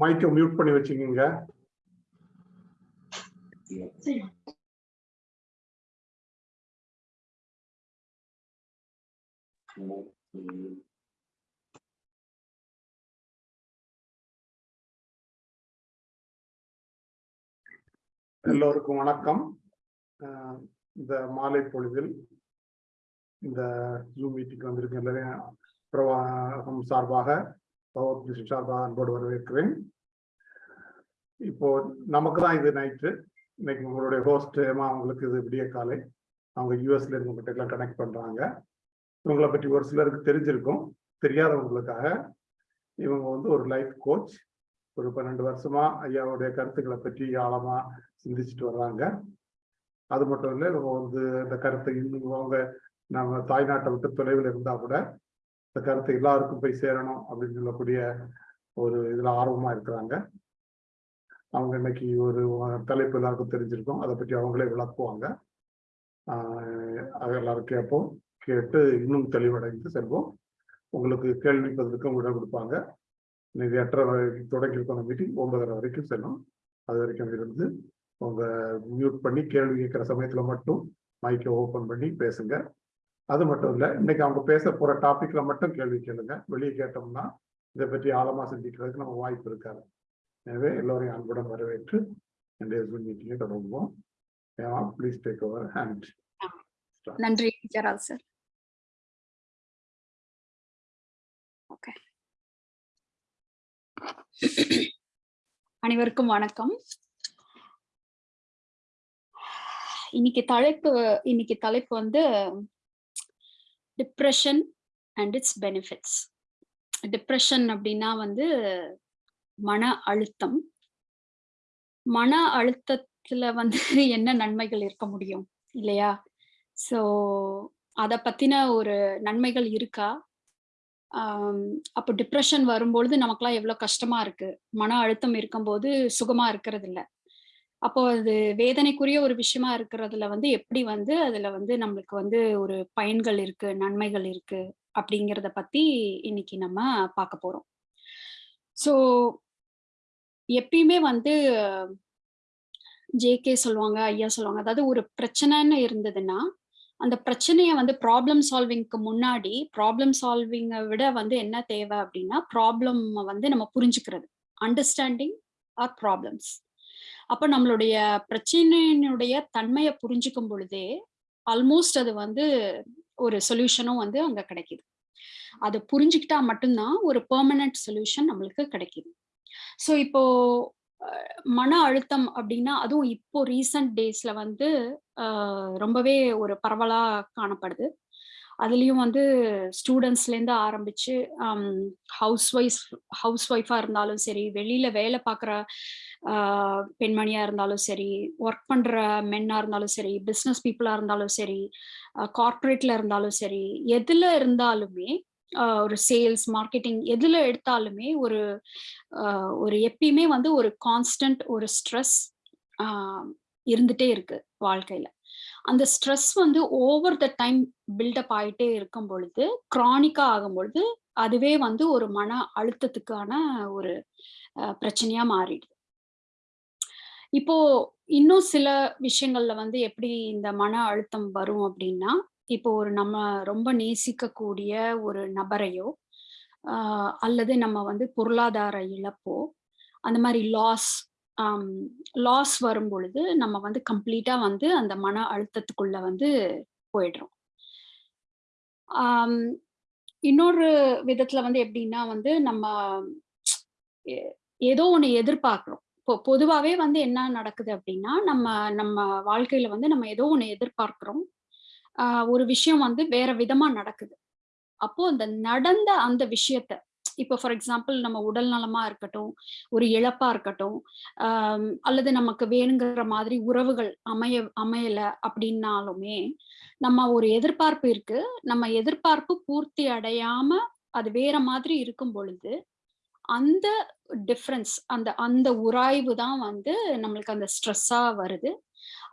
மைக்கை மியூட் பண்ணி வச்சுக்கோங்க எல்லோருக்கும் வணக்கம். இந்த மாலை பொழுதில் இந்த ஜூம் மீட்டிங் வந்திருக்க எல்லாரையும் பிரவாகம் சார்பாக பகவத் சார்பாக அன்போடு வரவேற்கிறேன். இப்போ நமக்கு தான் இது நைட்டு இன்னைக்கு உங்களுடைய ஹோஸ்ட் ஏமா அவங்களுக்கு இது விடிய காலை. அவங்க யூஎஸ்ல இருக்கவங்ககிட்ட எல்லாம் கனெக்ட் பண்றாங்க. இவங்களை பற்றி ஒரு சிலருக்கு தெரிஞ்சிருக்கும். தெரியாதவங்களுக்காக இவங்க வந்து ஒரு லைஃப் கோச் ஒரு பன்னெண்டு வருஷமா ஐயாவுடைய கருத்துக்களை பற்றி ஆழமா சிந்திச்சுட்டு வர்றாங்க. அது மட்டும் இல்லை இவங்க வந்து இந்த கருத்தை இன்னும் அவங்க நம்ம தாய்நாட்டை விட்டு தொலைவில் இருந்தா கூட இந்த கருத்தை எல்லாருக்கும் போய் சேரணும் அப்படின்னு சொல்லக்கூடிய ஒரு இதுல ஆர்வமா இருக்கிறாங்க. அவங்க இன்னைக்கு ஒரு தலைப்பு எல்லாருக்கும் தெரிஞ்சிருக்கும். அதை பற்றி அவங்களே விளக்குவாங்க. அது எல்லாரும் கேட்போம். கேட்டு இன்னும் தெளிவடைந்து செல்வோம். உங்களுக்கு கேள்வி பதிலுக்கும் விட கொடுப்பாங்க. இன்னைக்கு எட்டரை வரைக்கும் தொடங்கி இருக்கணும் மீட்டிங் ஒன்பதரை வரைக்கும் செல்லும். அது வரைக்கும் இருந்து உங்க மியூட் பண்ணி கேள்வி கேட்குற சமயத்துல மட்டும் மைக்கை ஓப்பன் பண்ணி பேசுங்க. அது மட்டும் இல்லை இன்னைக்கு அவங்க பேச போற டாபிக்ல மட்டும் கேள்வி கேளுங்க. வெளியே கேட்டோம்னா இதை பற்றி ஆழமா சிந்திக்கிறதுக்கு நம்ம வாய்ப்பு இருக்காது. எனவே எல்லோரையும் அன்புடன் வரவேற்று இன்றைய ஜூம் மீட்டிங்கை தொடங்குவோம். ப்ளீஸ் டேக் ஓவர் ஹேண்ட் நன்றி ஜெரால் சார் ஓகே அனைவருக்கும் வணக்கம். இன்னைக்கு தலைப்பு இன்னைக்கு தலைப்பு வந்து depression and its benefits depression அப்படின்னா வந்து மன அழுத்தம். மன அழுத்தத்துல வந்து என்ன நன்மைகள் இருக்க முடியும் இல்லையா? ஸோ அதை பத்தின ஒரு நன்மைகள் இருக்கா? அப்போ டிப்ரெஷன் வரும்பொழுது நமக்குலாம் எவ்வளோ கஷ்டமா இருக்கு? மன அழுத்தம் இருக்கும்போது சுகமா இருக்கிறதில்ல. அப்போ அது வேதனைக்குரிய ஒரு விஷயமா இருக்கிறதுல வந்து எப்படி வந்து அதுல வந்து நம்மளுக்கு வந்து ஒரு பயன்கள் இருக்கு நன்மைகள் இருக்கு அப்படிங்கிறத பத்தி இன்னைக்கு நம்ம பார்க்க போறோம். ஸோ எப்பயுமே வந்து ஜேகே சொல்லுவாங்க ஐயா சொல்லுவாங்க. அதாவது ஒரு பிரச்சனைன்னு இருந்ததுன்னா அந்த பிரச்சனைய வந்து ப்ராப்ளம் சால்விங்க்கு முன்னாடி ப்ராப்ளம் சால்விங்கை விட வந்து என்ன தேவை அப்படின்னா ப்ராப்ளம் வந்து நம்ம புரிஞ்சுக்கிறது. அண்டர்ஸ்டாண்டிங் ஆர் ப்ராப்ளம்ஸ் அப்போ நம்மளுடைய பிரச்சனையினுடைய தன்மையை புரிஞ்சுக்கும் பொழுதே ஆல்மோஸ்ட் அது வந்து ஒரு சொல்யூஷனும் வந்து அங்க கிடைக்குது. அதை புரிஞ்சுக்கிட்டா மட்டும்தான் ஒரு பெர்மனன்ட் சொல்யூஷன் நம்மளுக்கு கிடைக்குது. ஸோ இப்போ மன அழுத்தம் அப்படின்னா அதுவும் இப்போ ரீசன்ட் டேஸ்ல வந்து ஆஹ், ரொம்பவே ஒரு பரவலா காணப்படுது. அதுலயும் வந்து ஸ்டூடெண்ட்ஸ்லேருந்து ஆரம்பிச்சு ஹவுஸ் ஒய்ஃப் ஹவுஸ் ஒய்ஃபா இருந்தாலும் சரி வெளியில வேலை பார்க்குற பெண்மணியா இருந்தாலும் சரி ஒர்க் பண்ற மென்னா இருந்தாலும் சரி பிஸ்னஸ் பீப்புளா இருந்தாலும் சரி கார்ப்பரேட்ல இருந்தாலும் சரி எதுல இருந்தாலுமே ஒரு சேல்ஸ் மார்க்கெட்டிங் எதுல எடுத்தாலுமே ஒரு ஒரு எப்பயுமே வந்து ஒரு கான்ஸ்டன்ட் ஒரு ஸ்ட்ரெஸ் இருந்துட்டே இருக்கு வாழ்க்கையில. அந்த ஸ்ட்ரெஸ் வந்து ஓவர் த டைம் பில்டப் ஆயிட்டே இருக்கும் பொழுது க்ரானிக்கா ஆகும் பொழுது அதுவே வந்து ஒரு மன அழுத்தத்துக்கான ஒரு பிரச்சனையா மாறிடுது. இப்போ இன்னும் சில விஷயங்கள்ல வந்து எப்படி இந்த மன அழுத்தம் வரும் அப்படின்னா இப்போ ஒரு நம்ம ரொம்ப நேசிக்கக்கூடிய ஒரு நபரையோ அல்லது நம்ம வந்து பொருளாதார இழப்போ அந்த மாதிரி லாஸ் லாஸ் வரும் பொழுது நம்ம வந்து கம்ப்ளீட்டா வந்து அந்த மன அழுத்தத்துக்குள்ள வந்து போயிடுறோம். இன்னொரு விதத்துல வந்து எப்படின்னா வந்து நம்ம எ- ஏதோ ஒன்று எதிர்பார்க்குறோம். இப்போ பொதுவாகவே வந்து என்ன நடக்குது அப்படின்னா நம்ம நம்ம வாழ்க்கையில வந்து நம்ம ஏதோ ஒன்று எதிர்பார்க்கிறோம். ஒரு விஷயம் வந்து வேற விதமா நடக்குது. அப்போ அந்த நடந்த அந்த விஷயத்த இப்போ ஃபார் எக்ஸாம்பிள் நம்ம உடல் நலமா இருக்கட்டும் ஒரு இழப்பா இருக்கட்டும் அல்லது நமக்கு வேணுங்கிற மாதிரி உறவுகள் அமைய அமையல அப்படின்னாலுமே நம்ம ஒரு எதிர்பார்ப்பு இருக்கு. நம்ம எதிர்பார்ப்பு பூர்த்தி அடையாம அது வேற மாதிரி இருக்கும் பொழுது அந்த டிஃப்ரென்ஸ் அந்த அந்த உராய்வு தான் வந்து நம்மளுக்கு அந்த ஸ்ட்ரெஸ்ஸா வருது.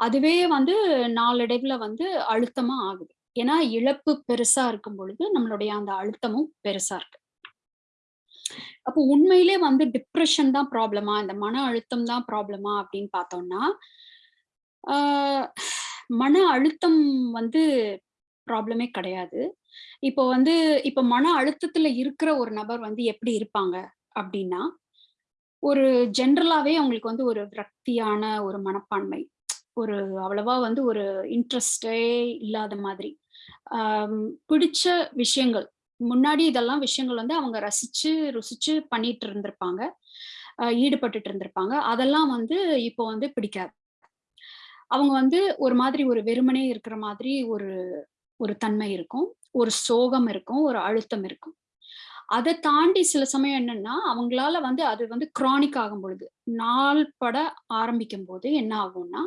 அதுவே வந்து நாளடைவுல வந்து அழுத்தமா ஆகுது. ஏன்னா இழப்பு பெருசா இருக்கும் பொழுது நம்மளுடைய அந்த அழுத்தமும் பெருசா இருக்கு. அப்போ உண்மையிலே வந்து டிப்ரெஷன் தான் ப்ராப்ளமா இந்த மன அழுத்தம் தான் ப்ராப்ளமா அப்படின்னு பார்த்தோம்னா ஆஹ் மன அழுத்தம் வந்து ப்ராப்ளமே கிடையாது. இப்போ வந்து இப்போ மன அழுத்தத்துல இருக்கிற ஒரு நபர் வந்து எப்படி இருப்பாங்க? அப்படின்னா ஒரு ஜென்ரலாவே அவங்களுக்கு வந்து ஒரு விரக்தியான ஒரு மனப்பான்மை. ஒரு அவ்வளவா வந்து ஒரு இன்ட்ரெஸ்டே இல்லாத மாதிரி. பிடிச்ச விஷயங்கள். முன்னாடி இதெல்லாம் விஷயங்கள் வந்து அவங்க ரசிச்சு ருசிச்சு பண்ணிட்டு இருந்திருப்பாங்க. ஈடுபட்டுட்டு இருந்திருப்பாங்க. அதெல்லாம் வந்து இப்போ வந்து பிடிக்காது. அவங்க வந்து ஒரு மாதிரி ஒரு வெறுமனே இருக்கிற மாதிரி ஒரு ஒரு தன்மை இருக்கும். ஒரு சோகம் இருக்கும். ஒரு அழுத்தம் இருக்கும். அதை தாண்டி சில சமயம் என்னன்னா அவங்களால வந்து அது வந்து கிரானிக் ஆகும் பொழுது நாள் பட ஆரம்பிக்கும் போது என்ன ஆகும்னா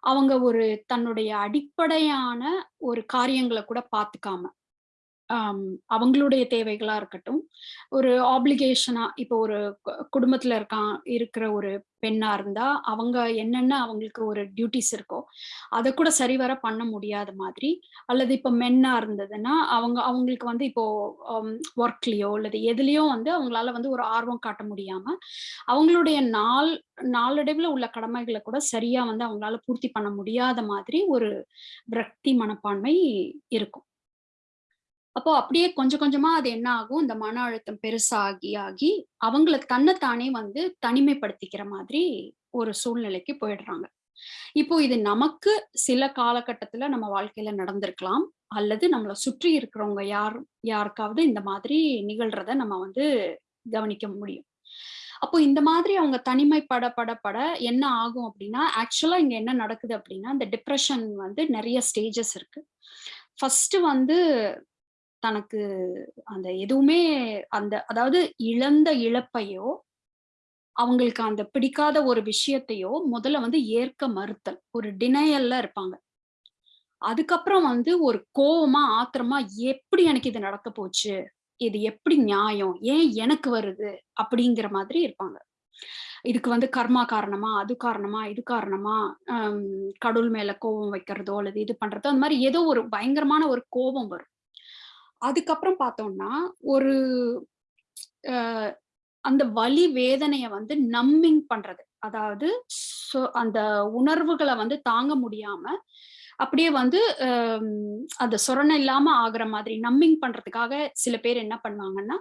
அவங்க ஒரு தன்னுடைய அடிப்படையான ஒரு காரியங்களை கூட பார்த்துக்காம அவங்களுடைய தேவைகளா இருக்கட்டும். ஒரு ஆப்ளிகேஷனா இப்போ ஒரு குடும்பத்துல இருக்கான் இருக்கிற ஒரு பெண்ணா இருந்தா அவங்க என்னென்ன அவங்களுக்கு ஒரு டியூட்டிஸ் இருக்கோ அதை கூட சரிவர பண்ண முடியாத மாதிரி அல்லது இப்போ மென்னா இருந்ததுன்னா அவங்க அவங்களுக்கு வந்து இப்போ ஒர்க்லயோ அல்லது எதுலயோ வந்து அவங்களால வந்து ஒரு ஆர்வம் காட்ட முடியாம அவங்களுடைய நாள் நாளடைவுல உள்ள கடமைகளை கூட சரியா வந்து அவங்களால பூர்த்தி பண்ண முடியாத மாதிரி ஒரு விரக்தி மனப்பான்மை இருக்கும். அப்போ அப்படியே கொஞ்சம் கொஞ்சமா அது என்ன ஆகும்? இந்த மன அழுத்தம் பெருசாகி ஆகி அவங்கள தன்னைத்தானே வந்து தனிமைப்படுத்திக்கிற மாதிரி ஒரு சூழ்நிலைக்கு போயிடுறாங்க. இப்போ இது நமக்கு சில காலகட்டத்துல நம்ம வாழ்க்கையில நடந்திருக்கலாம். அல்லது நம்மளை சுற்றி இருக்கிறவங்க யார் யாருக்காவது இந்த மாதிரி நிகழ்றத நம்ம வந்து கவனிக்க முடியும். அப்போ இந்த மாதிரி அவங்க தனிமைப்பட பட பட என்ன ஆகும் அப்படின்னா ஆக்சுவலா இங்க என்ன நடக்குது அப்படின்னா இந்த டிப்ரெஷன் வந்து நிறைய ஸ்டேஜஸ் இருக்கு. ஃபர்ஸ்ட் வந்து தனக்கு அந்த எதுவுமே அந்த அதாவது இழந்த இழப்பையோ அவங்களுக்கு அந்த பிடிக்காத ஒரு விஷயத்தையோ முதல்ல வந்து ஏற்க மறுத்தல். ஒரு டினையல்ல இருப்பாங்க. அதுக்கப்புறம் வந்து ஒரு கோவமா ஆத்திரமா எப்படி எனக்கு இது நடக்க போச்சு? இது எப்படி நியாயம்? ஏன் எனக்கு வருது? அப்படிங்கிற மாதிரி இருப்பாங்க. இதுக்கு வந்து கர்மா காரணமா அது காரணமா இது காரணமா கடவுள் மேல கோபம் வைக்கிறதோ அல்லது இது பண்றதோ அந்த மாதிரி ஏதோ ஒரு பயங்கரமான ஒரு கோபம் வரும். அதுக்கப்புறம் பார்த்தோம்னா ஒரு அந்த வலி வேதனைய வந்து நம்பிங் பண்றது. அதாவது சொ- அந்த உணர்வுகளை வந்து தாங்க முடியாம அப்படியே வந்து அந்த சொரணை இல்லாம ஆகுற மாதிரி நம்மிங் பண்றதுக்காக சில பேர் என்ன பண்ணுவாங்கன்னா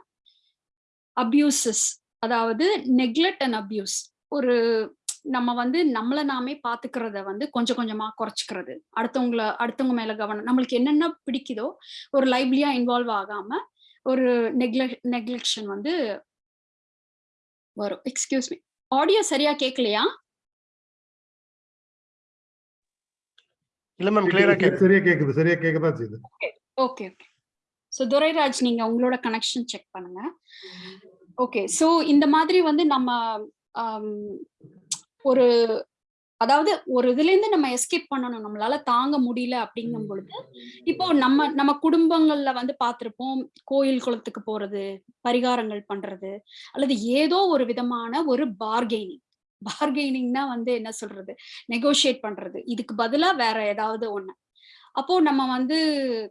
அப்யூசஸ் அதாவது நெக்லெக்ட் அண்ட் அப்யூஸ் ஒரு நம்ம வந்து நம்மள நாமே பாத்துக்கிறத வந்து கொஞ்சம் கொஞ்சமா குறைச்சிக்கிறது. அடுத்தவங்கள அடுத்தவங்க மேல கவனம். நம்மளுக்கு என்னென்ன பிடிக்குதோ ஒரு லைவ்லியா இன்வால்வ் ஆகாம ஒரு நெக்லெக் நெக்லெக்ஷன் வந்து வரும். எக்ஸ்கியூஸ் மீ ஆடியோ சரியா கேட்கலையா இல்ல மேம் கிளியரா கேக்குது. சரியா கேக்குது சரியா கேக்குதான் செய்யுது. ஓகே ஓகே ஸோ துரைராஜ் நீங்க உங்களோட கனெக்ஷன் செக் பண்ணுங்க. ஓகே ஸோ இந்த மாதிரி வந்து நம்ம ஆம், ஒரு அதாவது ஒரு இதுல இருந்து நம்ம எஸ்கேப் பண்ணணும். நம்மளால தாங்க முடியல அப்படிங்கும் பொழுது இப்போ நம்ம நம்ம குடும்பங்கள்ல வந்து பார்த்திருப்போம் கோயில் குளத்துக்கு போறது பரிகாரங்கள் பண்றது அல்லது ஏதோ ஒரு விதமான ஒரு பார்கெனிங் பார்கெனிங்னா வந்து என்ன சொல்றது? நெகோஷியேட் பண்றது. இதுக்கு பதிலா வேற ஏதாவது ஒண்ணு. அப்போ நம்ம வந்து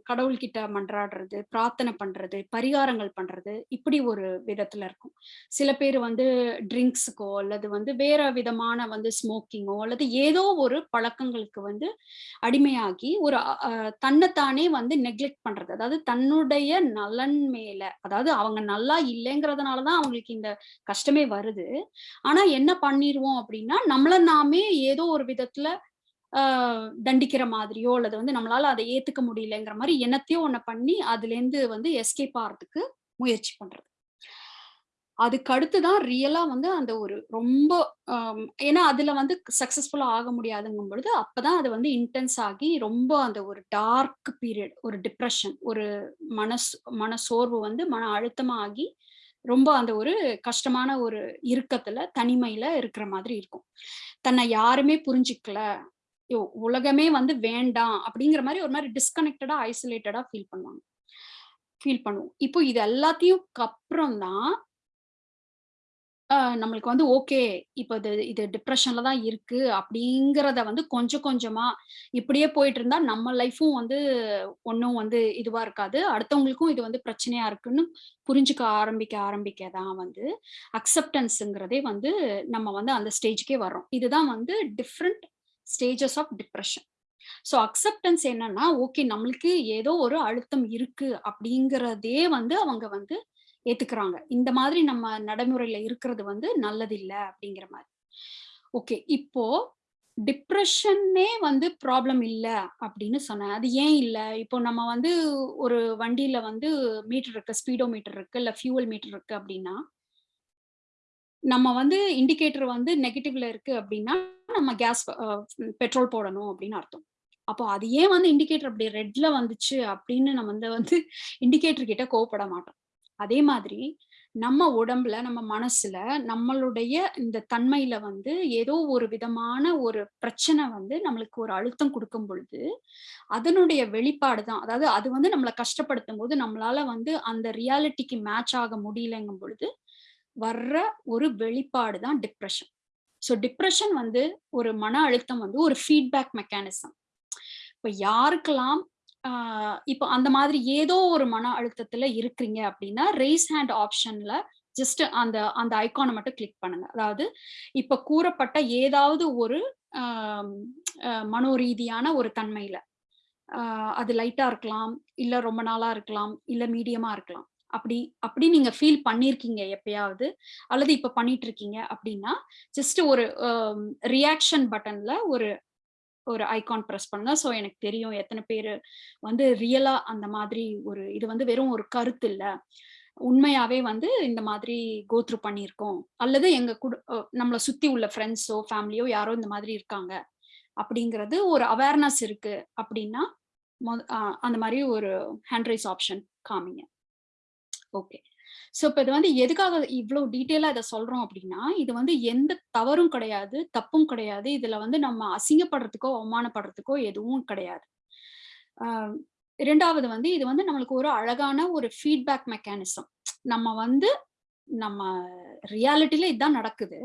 கடவுள்கிட்ட மன்றாடுறது பிரார்த்தனை பண்றது பரிகாரங்கள் பண்றது இப்படி ஒரு விதத்துல இருக்கும். சில பேர் வந்து ட்ரிங்க்ஸுக்கோ அல்லது வந்து வேற விதமான வந்து ஸ்மோக்கிங்கோ அல்லது ஏதோ ஒரு பழக்கங்களுக்கு வந்து அடிமையாகி ஒரு தன்னைத்தானே வந்து நெக்லெக்ட் பண்றது. அதாவது தன்னுடைய நலன் மேல அதாவது அவங்க நல்லா இல்லைங்கிறதுனாலதான் அவங்களுக்கு இந்த கஷ்டமே வருது. ஆனா என்ன பண்ணிடுவோம் அப்படின்னா நம்மள நாமே ஏதோ ஒரு விதத்துல தண்டிக்கிற மாதிரியோ அல்லது வந்து நம்மளால அதை ஏத்துக்க முடியலங்கிற மாதிரி என்னத்தையோ ஒண்ணு பண்ணி அதுல இருந்து வந்து எஸ்கேப் ஆகிறதுக்கு முயற்சி பண்றது. அதுக்கு அடுத்துதான் ரியலா வந்து அந்த ஒரு ரொம்ப ஏன்னா அதுல வந்து சக்சஸ்ஃபுல்லா ஆக முடியாதுங்கும் பொழுது அப்பதான் அது வந்து இன்டென்ஸ் ஆகி ரொம்ப அந்த ஒரு டார்க் பீரியட் ஒரு டிப்ரெஷன் ஒரு மனசு மன சோர்வு வந்து மன அழுத்தமா ஆகி ரொம்ப அந்த ஒரு கஷ்டமான ஒரு இறுக்கத்துல தனிமையில இருக்கிற மாதிரி இருக்கும். தன்னை யாருமே புரிஞ்சுக்கல உலகமே வந்து வேண்டாம் அப்படிங்கிற மாதிரி ஒரு மாதிரி டிஸ்கனெக்டடா ஐசோலேட்டடா ஃபீல் பண்ணுவாங்க ஃபீல் பண்ணுவோம் இப்போ இது எல்லாத்தையும் அப்புறம் தான் நம்மளுக்கு வந்து ஓகே. இப்போ இது இது டிப்ரெஷன்ல தான் இருக்கு அப்படிங்கிறத வந்து கொஞ்சம் கொஞ்சமா இப்படியே போயிட்டு இருந்தா நம்ம லைஃப்பும் வந்து ஒன்றும் வந்து இதுவா இருக்காது. அடுத்தவங்களுக்கும் இது வந்து பிரச்சனையா இருக்குன்னு புரிஞ்சுக்க ஆரம்பிக்க ஆரம்பிக்க தான் வந்து அக்செப்டன்ஸுங்கிறதே வந்து நம்ம வந்து அந்த ஸ்டேஜ்க்கே வர்றோம். இதுதான் வந்து different stages of depression so acceptance என்னன்னா, ஓகே நம்மளுக்கு ஏதோ ஒரு அழுத்தம் இருக்கு அப்படிங்கிறதே வந்து அவங்க வந்து ஏத்துக்கிறாங்க. இந்த மாதிரி நம்ம நடைமுறையில இருக்கிறது வந்து நல்லதில்லை அப்படிங்கிற மாதிரி ஓகே. இப்போ டிப்ரெஷன்னே வந்து ப்ராப்ளம் இல்லை அப்படின்னு சொன்னேன். அது ஏன் இல்லை இப்போ நம்ம வந்து ஒரு வண்டியில வந்து மீட்டர் இருக்கு, ஸ்பீடோ மீட்டர் இருக்கு, இல்லை ஃபியூவல் மீட்டர் இருக்கு அப்படின்னா நம்ம வந்து இண்டிகேட்டர் வந்து நெகட்டிவ்ல இருக்கு அப்படின்னா, நம்ம கேஸ் பெட்ரோல் போடணும் அப்படின்னு அர்த்தம். அப்போ அது ஏன் வந்து இண்டிகேட்டர் அப்படி ரெட்ல வந்துச்சு அப்படின்னு நம்ம வந்து வந்து இண்டிகேட்டர் கிட்ட கோவப்பட மாட்டோம். அதே மாதிரி நம்ம உடம்புல, நம்ம மனசுல, நம்மளுடைய இந்த தன்மையில வந்து ஏதோ ஒரு விதமான ஒரு பிரச்சனை வந்து நம்மளுக்கு ஒரு அழுத்தம் கொடுக்கும் பொழுது, அதனுடைய வெளிப்பாடு தான். அதாவது அது வந்து நம்மளை கஷ்டப்படுத்தும் போது நம்மளால வந்து அந்த ரியாலிட்டிக்கு மேட்ச் ஆக முடியலங்கும் பொழுது, வர்ற ஒரு வெளிப்பாடு தான் டிப்ரெஷன் ஸோ டிப்ரெஷன் வந்து ஒரு மன அழுத்தம் வந்து ஒரு ஃபீட்பேக் மெக்கானிசம். இப்போ யாருக்கெல்லாம் இப்போ அந்த மாதிரி ஏதோ ஒரு மன அழுத்தத்துல இருக்கிறீங்க அப்படின்னா, ரேஸ் ஹேண்ட் ஆப்ஷன்ல ஜஸ்ட் அந்த அந்த ஐக்கானை மட்டும் கிளிக் பண்ணுங்க. அதாவது இப்ப கூறப்பட்ட ஏதாவது ஒரு மனோரீதியான ஒரு தன்மையில. அது லைட்டா இருக்கலாம், இல்ல ரொம்ப நாளா இருக்கலாம், இல்ல மீடியமா இருக்கலாம். அப்படி அப்படி நீங்க ஃபீல் பண்ணியிருக்கீங்க எப்பயாவது, அல்லது இப்ப பண்ணிட்டு இருக்கீங்க அப்படின்னா, ஜஸ்ட் ஒரு ரியாக்ஷன் பட்டன்ல ஒரு ஒரு ஐகான் ப்ரெஸ் பண்ணுங்க. ஸோ எனக்கு தெரியும் எத்தனை பேர் வந்து ரியலா அந்த மாதிரி ஒரு இது வந்து வெறும் ஒரு கருத்து இல்லை உண்மையாவே வந்து இந்த மாதிரி கோத்ரூ பண்ணியிருக்கோம். அல்லது எங்க குடு நம்மளை சுத்தி உள்ள ஃப்ரெண்ட்ஸோ ஃபேமிலியோ யாரோ இந்த மாதிரி இருக்காங்க. அப்படிங்கிறது ஒரு அவேர்னஸ் இருக்கு அப்படின்னா, மொத அந்த மாதிரி ஒரு ஹேண்ட் ரைஸ் ஆப்ஷன் காமிங்க. ஓகே. ஸோ இப்ப இது வந்து எதுக்காக இவ்வளவு டீட்டெயிலா இதை சொல்றோம் அப்படின்னா, இது வந்து எந்த தவறும் கிடையாது, தப்பும் கிடையாது. இதுல வந்து நம்ம அசிங்கப்படுறதுக்கோ, அவமானப்படுறதுக்கோ எதுவும் கிடையாது. இரண்டாவது வந்து இது வந்து நம்மளுக்கு ஒரு அழகான ஒரு ஃபீட்பேக் மெக்கானிசம். நம்ம வந்து நம்ம ரியாலிட்டில இதுதான் நடக்குது.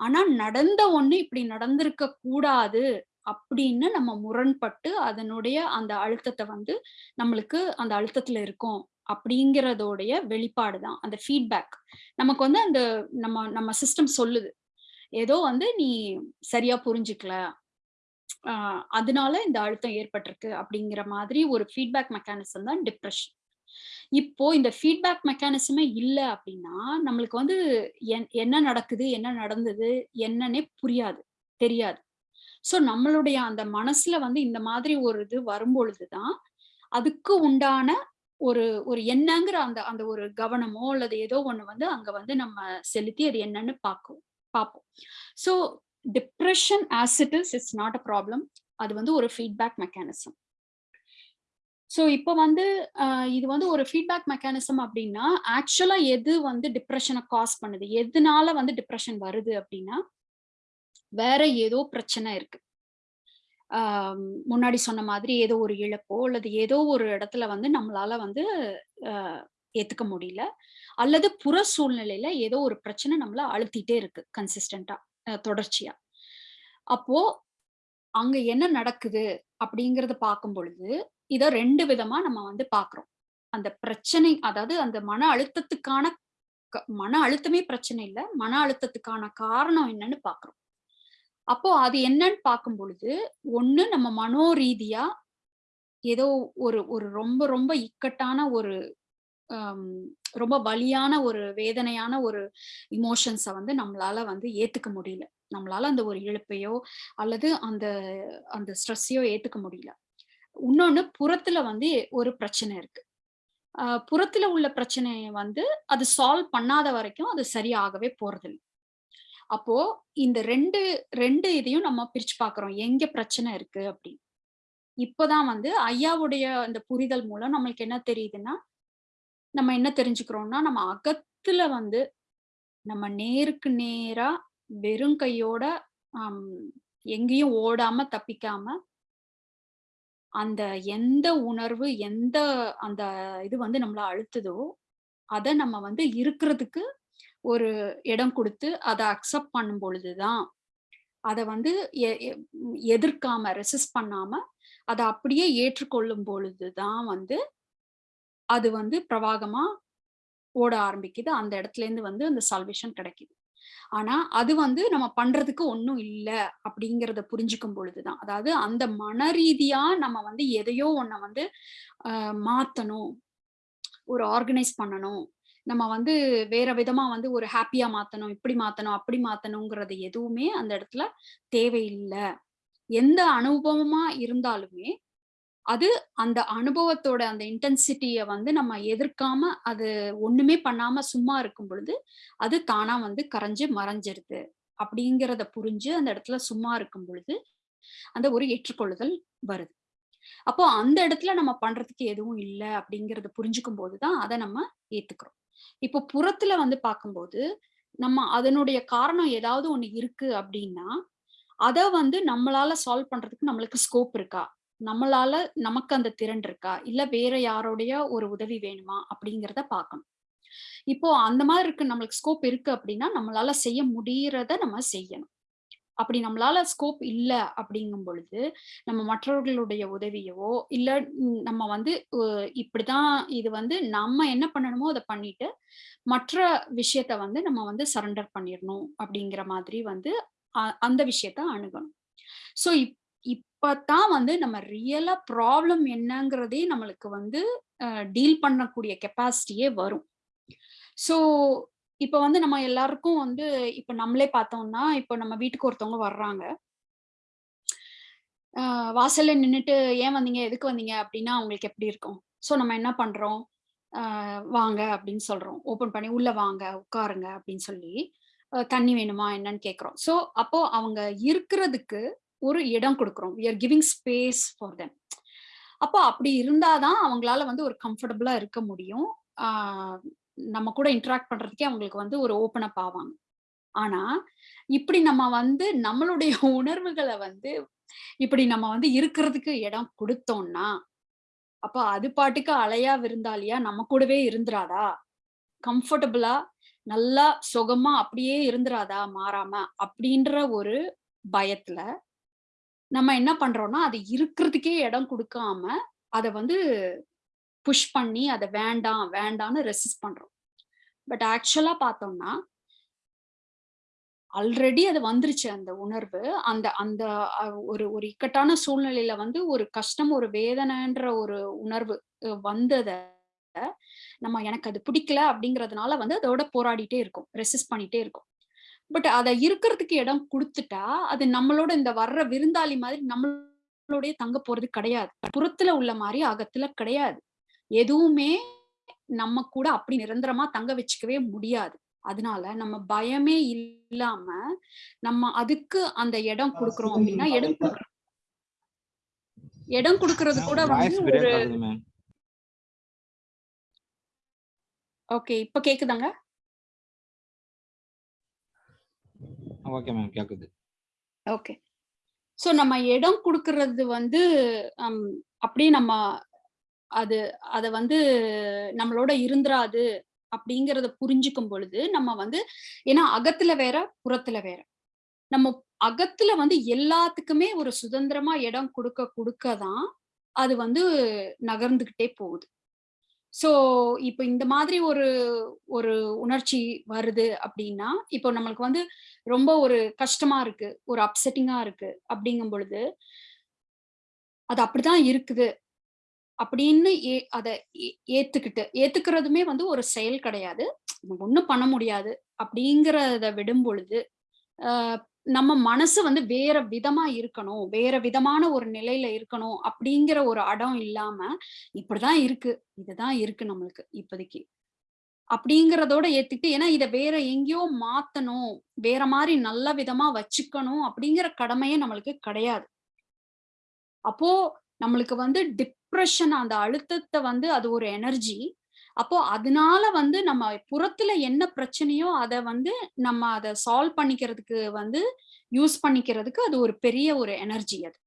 ஆனா நடந்த ஒண்ணு இப்படி நடந்திருக்க கூடாது அப்படின்னு நம்ம முரண்பட்டு அதனுடைய அந்த அழுத்தத்தை வந்து நம்மளுக்கு அந்த அழுத்தத்துல இருக்கோம் அப்படிங்கிறதோடைய வெளிப்பாடு தான் அந்த ஃபீட்பேக். நமக்கு வந்து அந்த நம்ம நம்ம சிஸ்டம் சொல்லுது. ஏதோ வந்து நீ சரியா புரிஞ்சுக்கல. ஆ அதனால இந்த அழுத்தம் ஏற்பட்டிருக்கு அப்படிங்கிற மாதிரி ஒரு ஃபீட்பேக் மெக்கானிசம் தான் டிப்ரெஷன் இப்போ இந்த ஃபீட்பேக் மெக்கானிசமே இல்ல அப்படின்னா, நம்மளுக்கு வந்து என் என்ன நடக்குது? என்ன நடந்தது? என்னன்னே புரியாது, தெரியாது. ஸோ நம்மளுடைய அந்த மனசுல வந்து இந்த மாதிரி ஒரு இது வரும்பொழுதுதான் அதுக்கு உண்டான ஒரு ஒரு என்னங்கிற அந்த அந்த ஒரு கவனமோ, அல்லது ஏதோ ஒண்ணு வந்து அங்க வந்து நம்ம செலுத்தி அது என்னன்னு பார்க்கும் பார்ப்போம் so depression as it is it's not a problem. அது வந்து ஒரு ஃபீட்பேக் மெக்கானிசம். ஸோ இப்போ வந்து இது வந்து ஒரு ஃபீட்பேக் மெக்கானிசம் அப்படின்னா, ஆக்சுவலாக எது வந்து டிப்ரெஷனை காஸ் பண்ணுது? எதுனால வந்து டிப்ரெஷன் வருது அப்படின்னா, வேற ஏதோ பிரச்சனை இருக்கு. முன்னாடி சொன்ன மாதிரி ஏதோ ஒரு இழப்போ, அல்லது ஏதோ ஒரு இடத்துல வந்து நம்மளால வந்து ஏத்துக்க முடியல. அல்லது புற சூழ்நிலையில ஏதோ ஒரு பிரச்சனை நம்மள அழுத்திட்டே இருக்கு கன்சிஸ்டன்ட்டா தொடர்ச்சியா. அப்போ அங்க என்ன நடக்குது அப்படிங்கறத பார்க்கும் பொழுது, இத ரெண்டு விதமா நம்ம வந்து பாக்குறோம் அந்த பிரச்சனை அதாவது அந்த மன அழுத்தத்துக்கான க மன அழுத்தமே பிரச்சனை இல்ல. மன அழுத்தத்துக்கான காரணம் என்னன்னு பாக்குறோம் அப்போ அது என்னன்னு பார்க்கும் பொழுது, ஒண்ணு நம்ம மனோரீதியா ஏதோ ஒரு ஒரு ரொம்ப ரொம்ப இக்கட்டான ஒரு ரொம்ப வலியான ஒரு வேதனையான ஒரு இமோஷன்ஸை வந்து நம்மளால வந்து ஏத்துக்க முடியல. நம்மளால அந்த ஒரு இழப்பையோ, அல்லது அந்த அந்த ஸ்ட்ரெஸ்ஸையோ ஏத்துக்க முடியல. இன்னொன்னு புறத்துல வந்து ஒரு பிரச்சனை இருக்கு. புறத்துல உள்ள பிரச்சனையை வந்து அது சால்வ் பண்ணாத வரைக்கும் அது சரியாகவே போறதில்லை அப்போ இந்த 2 2 இதையும் நம்ம பிரிச்சு பார்க்குறோம். எங்க பிரச்சனை இருக்கு அப்படின்னு. இப்பதான் வந்து ஐயாவுடைய அந்த புரிதல் மூலம் நம்மளுக்கு என்ன தெரியுதுன்னா, நம்ம என்ன தெரிஞ்சுக்கிறோம்னா, நம்ம அகத்துல வந்து நம்ம நேருக்கு நேரா வெறும் கையோட எங்கேயும் ஓடாம, தப்பிக்காம அந்த எந்த உணர்வு, எந்த அந்த இது வந்து நம்மள அழுத்துதோ, அதை நம்ம வந்து இருக்கிறதுக்கு ஒரு இடம் கொடுத்து அதை அக்செப்ட் பண்ணும் பொழுதுதான் அதை வந்து எ- எதிர்க்காம ரெசிஸ்ட் பண்ணாம அதை அப்படியே ஏற்றுக்கொள்ளும் பொழுதுதான் வந்து அது வந்து பிரவாகமா ஓட ஆரம்பிக்குது. அந்த இடத்துல இருந்து வந்து அந்த சால்வேஷன் கிடைக்குது. ஆனா அது வந்து நம்ம பண்றதுக்கு ஒன்றும் இல்லை அப்படிங்கிறத புரிஞ்சுக்கும் பொழுதுதான். அதாவது அந்த மன ரீதியா நம்ம வந்து எதையோ ஒன்ன வந்து மாத்தணும். ஒரு ஆர்கனைஸ் பண்ணணும். நம்ம வந்து வேற விதமா வந்து ஒரு ஹாப்பியா மாத்தணும் இப்படி மாத்தணும் அப்படி மாத்தணுங்கிறது எதுவுமே அந்த இடத்துல தேவையில்லை. எந்த அனுபவமா இருந்தாலுமே அது அந்த அனுபவத்தோட அந்த இன்டென்சிட்டிய வந்து நம்ம எதிர்க்காம அது ஒண்ணுமே பண்ணாம சும்மா இருக்கும் பொழுது அது தானா வந்து கரைஞ்சு மறைஞ்சிருது. அப்படிங்கிறத புரிஞ்சு அந்த இடத்துல சும்மா இருக்கும் பொழுது அந்த ஒரு ஏற்றுக்கொள்ளுதல் வருது. அப்போ அந்த இடத்துல நம்ம பண்றதுக்கு எதுவும் இல்லை அப்படிங்கறத புரிஞ்சுக்கும் போதுதான் அதை நம்ம ஏத்துக்கிறோம். இப்போ புறத்துல வந்து பார்க்கும்போது நம்ம அதனுடைய காரணம் ஏதாவது ஒண்ணு இருக்கு அப்படின்னா அத வந்து நம்மளால சால்வ் பண்றதுக்கு நம்மளுக்கு ஸ்கோப் இருக்கா? நம்மளால நமக்கு அந்த திறன் இருக்கா? இல்ல வேற யாரோடைய ஒரு உதவி வேணுமா? அப்படிங்கிறத பார்க்கணும். இப்போ அந்த மாதிரி இருக்கு நம்மளுக்கு ஸ்கோப் இருக்கு அப்படின்னா நம்மளால செய்ய முடியறத நம்ம செய்யணும். அப்படி நம்மளால ஸ்கோப் இல்லை அப்படிங்கும் பொழுது நம்ம மற்றவர்களுடைய உதவியவோ இல்லை நம்ம வந்து இப்படிதான் இது வந்து நம்ம என்ன பண்ணணுமோ அதை பண்ணிட்டு மற்ற விஷயத்த வந்து நம்ம வந்து சரண்டர் பண்ணிடணும் அப்படிங்கிற மாதிரி வந்து அ- அந்த விஷயத்த அணுகணும். ஸோ இப் இப்பதான் வந்து நம்ம ரியலா ப்ராப்ளம் என்னங்கிறதே நம்மளுக்கு வந்து டீல் பண்ணக்கூடிய கெப்பாசிட்டியே வரும். ஸோ இப்ப வந்து நம்ம எல்லாருக்கும் வந்து இப்ப நம்மளே பார்த்தோம்னா இப்ப நம்ம வீட்டுக்கு ஒருத்தவங்க வர்றாங்க. ஆஹ் வாசல்ல நின்னுட்டு ஏன் வந்தீங்க? எதுக்கு வந்தீங்க? அப்படின்னா அவங்களுக்கு எப்படி இருக்கும்? ஸோ நம்ம என்ன பண்றோம்? ஆஹ் வாங்க அப்படின்னு சொல்றோம். ஓபன் பண்ணி உள்ள வாங்க உட்காருங்க அப்படின்னு சொல்லி தண்ணி வேணுமா? என்னன்னு கேக்குறோம் ஸோ அப்போ அவங்க இருக்கிறதுக்கு ஒரு இடம் கொடுக்குறோம். We are giving space for them அப்போ அப்படி இருந்தாதான் அவங்களால வந்து ஒரு கம்ஃபர்டபுளா இருக்க முடியும். ஆஹ் நம்ம கூட இன்ட்ராக்ட் பண்றதுக்கே அவங்களுக்கு வந்து ஒரு ஓப்பன் அப் ஆவாங்க. ஆனா இப்படி நம்ம வந்து நம்மளுடைய உணர்வுகளை வந்து இப்படி நம்ம வந்து இருக்கிறதுக்கு இடம் கொடுத்தோம்னா அப்ப அது பாட்டுக்கு அலையா விருந்தாளியா நம்ம கூடவே இருந்துராதா? கம்ஃபர்டபுளா நல்லா சுகமா அப்படியே இருந்துராதா மாறாம? அப்படின்ற ஒரு பயத்துல நம்ம என்ன பண்றோம்னா அது இருக்கிறதுக்கே இடம் கொடுக்காம அதை வந்து புஷ் பண்ணி அதை வேண்டாம் வேண்டாம்னு ரெசிஸ்ட் பண்றோம். பட் ஆக்சுவலா பார்த்தோம்னா ஆல்ரெடி அது வந்துருச்சு அந்த உணர்வு. அந்த அந்த ஒரு ஒரு இக்கட்டான சூழ்நிலையில வந்து ஒரு கஷ்டம் ஒரு வேதனைன்ற ஒரு உணர்வு வந்தத நம்ம எனக்கு அது பிடிக்கல அப்படிங்கறதுனால வந்து அதோட போராடிட்டே இருக்கும் ரெசிஸ்ட் பண்ணிட்டே இருக்கும். பட் அதை இருக்கிறதுக்கு இடம் கொடுத்துட்டா அது நம்மளோட இந்த வர்ற விருந்தாளி மாதிரி நம்மளோடய தங்க போறது கிடையாது. புறத்துல உள்ள மாதிரி அகத்துல கிடையாது. எதுவுமே நம்ம கூட அப்படி நிரந்தரமா தங்க வச்சுக்கவே முடியாது. அதனால நம்ம பயமே இல்லாம நம்ம அதுக்கு அந்த இடம் கொடுக்கறோம் அப்படின்னா இடம் இடம் கொடுக்கறது கூட வந்து ஒரு ஓகே இப்ப கேக்குதாங்க? Okay ma'am. கேக்குது. ஓகே. சோ நம்ம இடம் கொடுக்கறது வந்து அப்படியே நம்ம அது அத வந்து நம்மளோட இருந்துராது அப்படிங்கறத புரிஞ்சுக்கும் பொழுது நம்ம வந்து ஏன்னா அகத்துல வேற புறத்துல வேற. நம்ம அகத்துல வந்து எல்லாத்துக்குமே ஒரு சுதந்திரமா இடம் கொடுக்க கொடுக்க தான் அது வந்து நகர்ந்துகிட்டே போகுது. சோ இப்போ இந்த மாதிரி ஒரு ஒரு உணர்ச்சி வருது அப்படின்னா இப்போ நம்மளுக்கு வந்து ரொம்ப ஒரு கஷ்டமா இருக்கு ஒரு அப்செட்டிங்கா இருக்கு அப்படிங்கும் பொழுது அது அப்படிதான் இருக்குது. அப்படின்னு ஏ அதை ஏ- ஏத்துக்கிட்டு ஏத்துக்கிறதுமே வந்து ஒரு செயல் கிடையாது. ஒன்றும் பண்ண முடியாது அப்படிங்கிறத விடும் பொழுது நம்ம மனசு வந்து வேற விதமா இருக்கணும் வேற விதமான ஒரு நிலையில இருக்கணும் அப்படிங்கிற ஒரு அடம் இல்லாம இப்படிதான் இருக்கு இதுதான் இருக்கு நம்மளுக்கு இப்போதைக்கு. அப்படிங்கிறதோட ஏத்துக்கிட்டு ஏன்னா இதை வேற எங்கேயோ மாத்தணும் வேற மாதிரி நல்ல விதமா வச்சுக்கணும் அப்படிங்கிற கடமையே நம்மளுக்கு கிடையாது. அப்போ நம்மளுக்கு வந்து டிப் டிப்ரெஷன் அந்த அழுத்தத்தை வந்து அது ஒரு எனர்ஜி அப்போ அதனால வந்து நம்ம புறத்துல என்ன பிரச்சனையோ அதை வந்து நம்ம அதை சால்வ் பண்ணிக்கிறதுக்கு வந்து யூஸ் பண்ணிக்கிறதுக்கு அது ஒரு பெரிய ஒரு எனர்ஜி அது.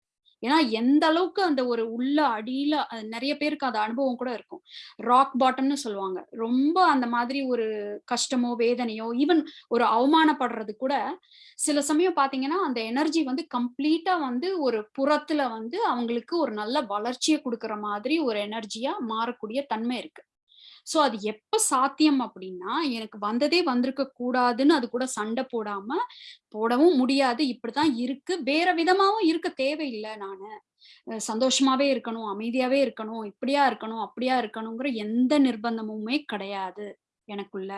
ஏன்னா எந்த அளவுக்கு அந்த ஒரு உள்ள அடியில நிறைய பேருக்கு அந்த அனுபவம் கூட இருக்கும். ராக் பாட்டம்னு சொல்லுவாங்க. ரொம்ப அந்த மாதிரி ஒரு கஷ்டமோ வேதனையோ ஈவன் ஒரு அவமானப்படுறது கூட சில சமயம் பாத்தீங்கன்னா அந்த எனர்ஜி வந்து கம்ப்ளீட்டா வந்து ஒரு புறத்துல வந்து அவங்களுக்கு ஒரு நல்ல வளர்ச்சியை கொடுக்குற மாதிரி ஒரு எனர்ஜியா மாறக்கூடிய தன்மை இருக்கு. சோ அது எப்ப சாத்தியம் அப்படின்னா எனக்கு வந்ததே வந்திருக்க கூடாதுன்னு அது கூட சண்டை போடாம போடவும் முடியாது. இப்படிதான் இருக்கு. வேற விதமாவும் இருக்க தேவையில்லை நானு. சந்தோஷமாவே இருக்கணும் அமைதியாவே இருக்கணும் இப்படியா இருக்கணும் அப்படியா இருக்கணுங்கிற எந்த நிர்பந்தமுமே கிடையாது எனக்குள்ள.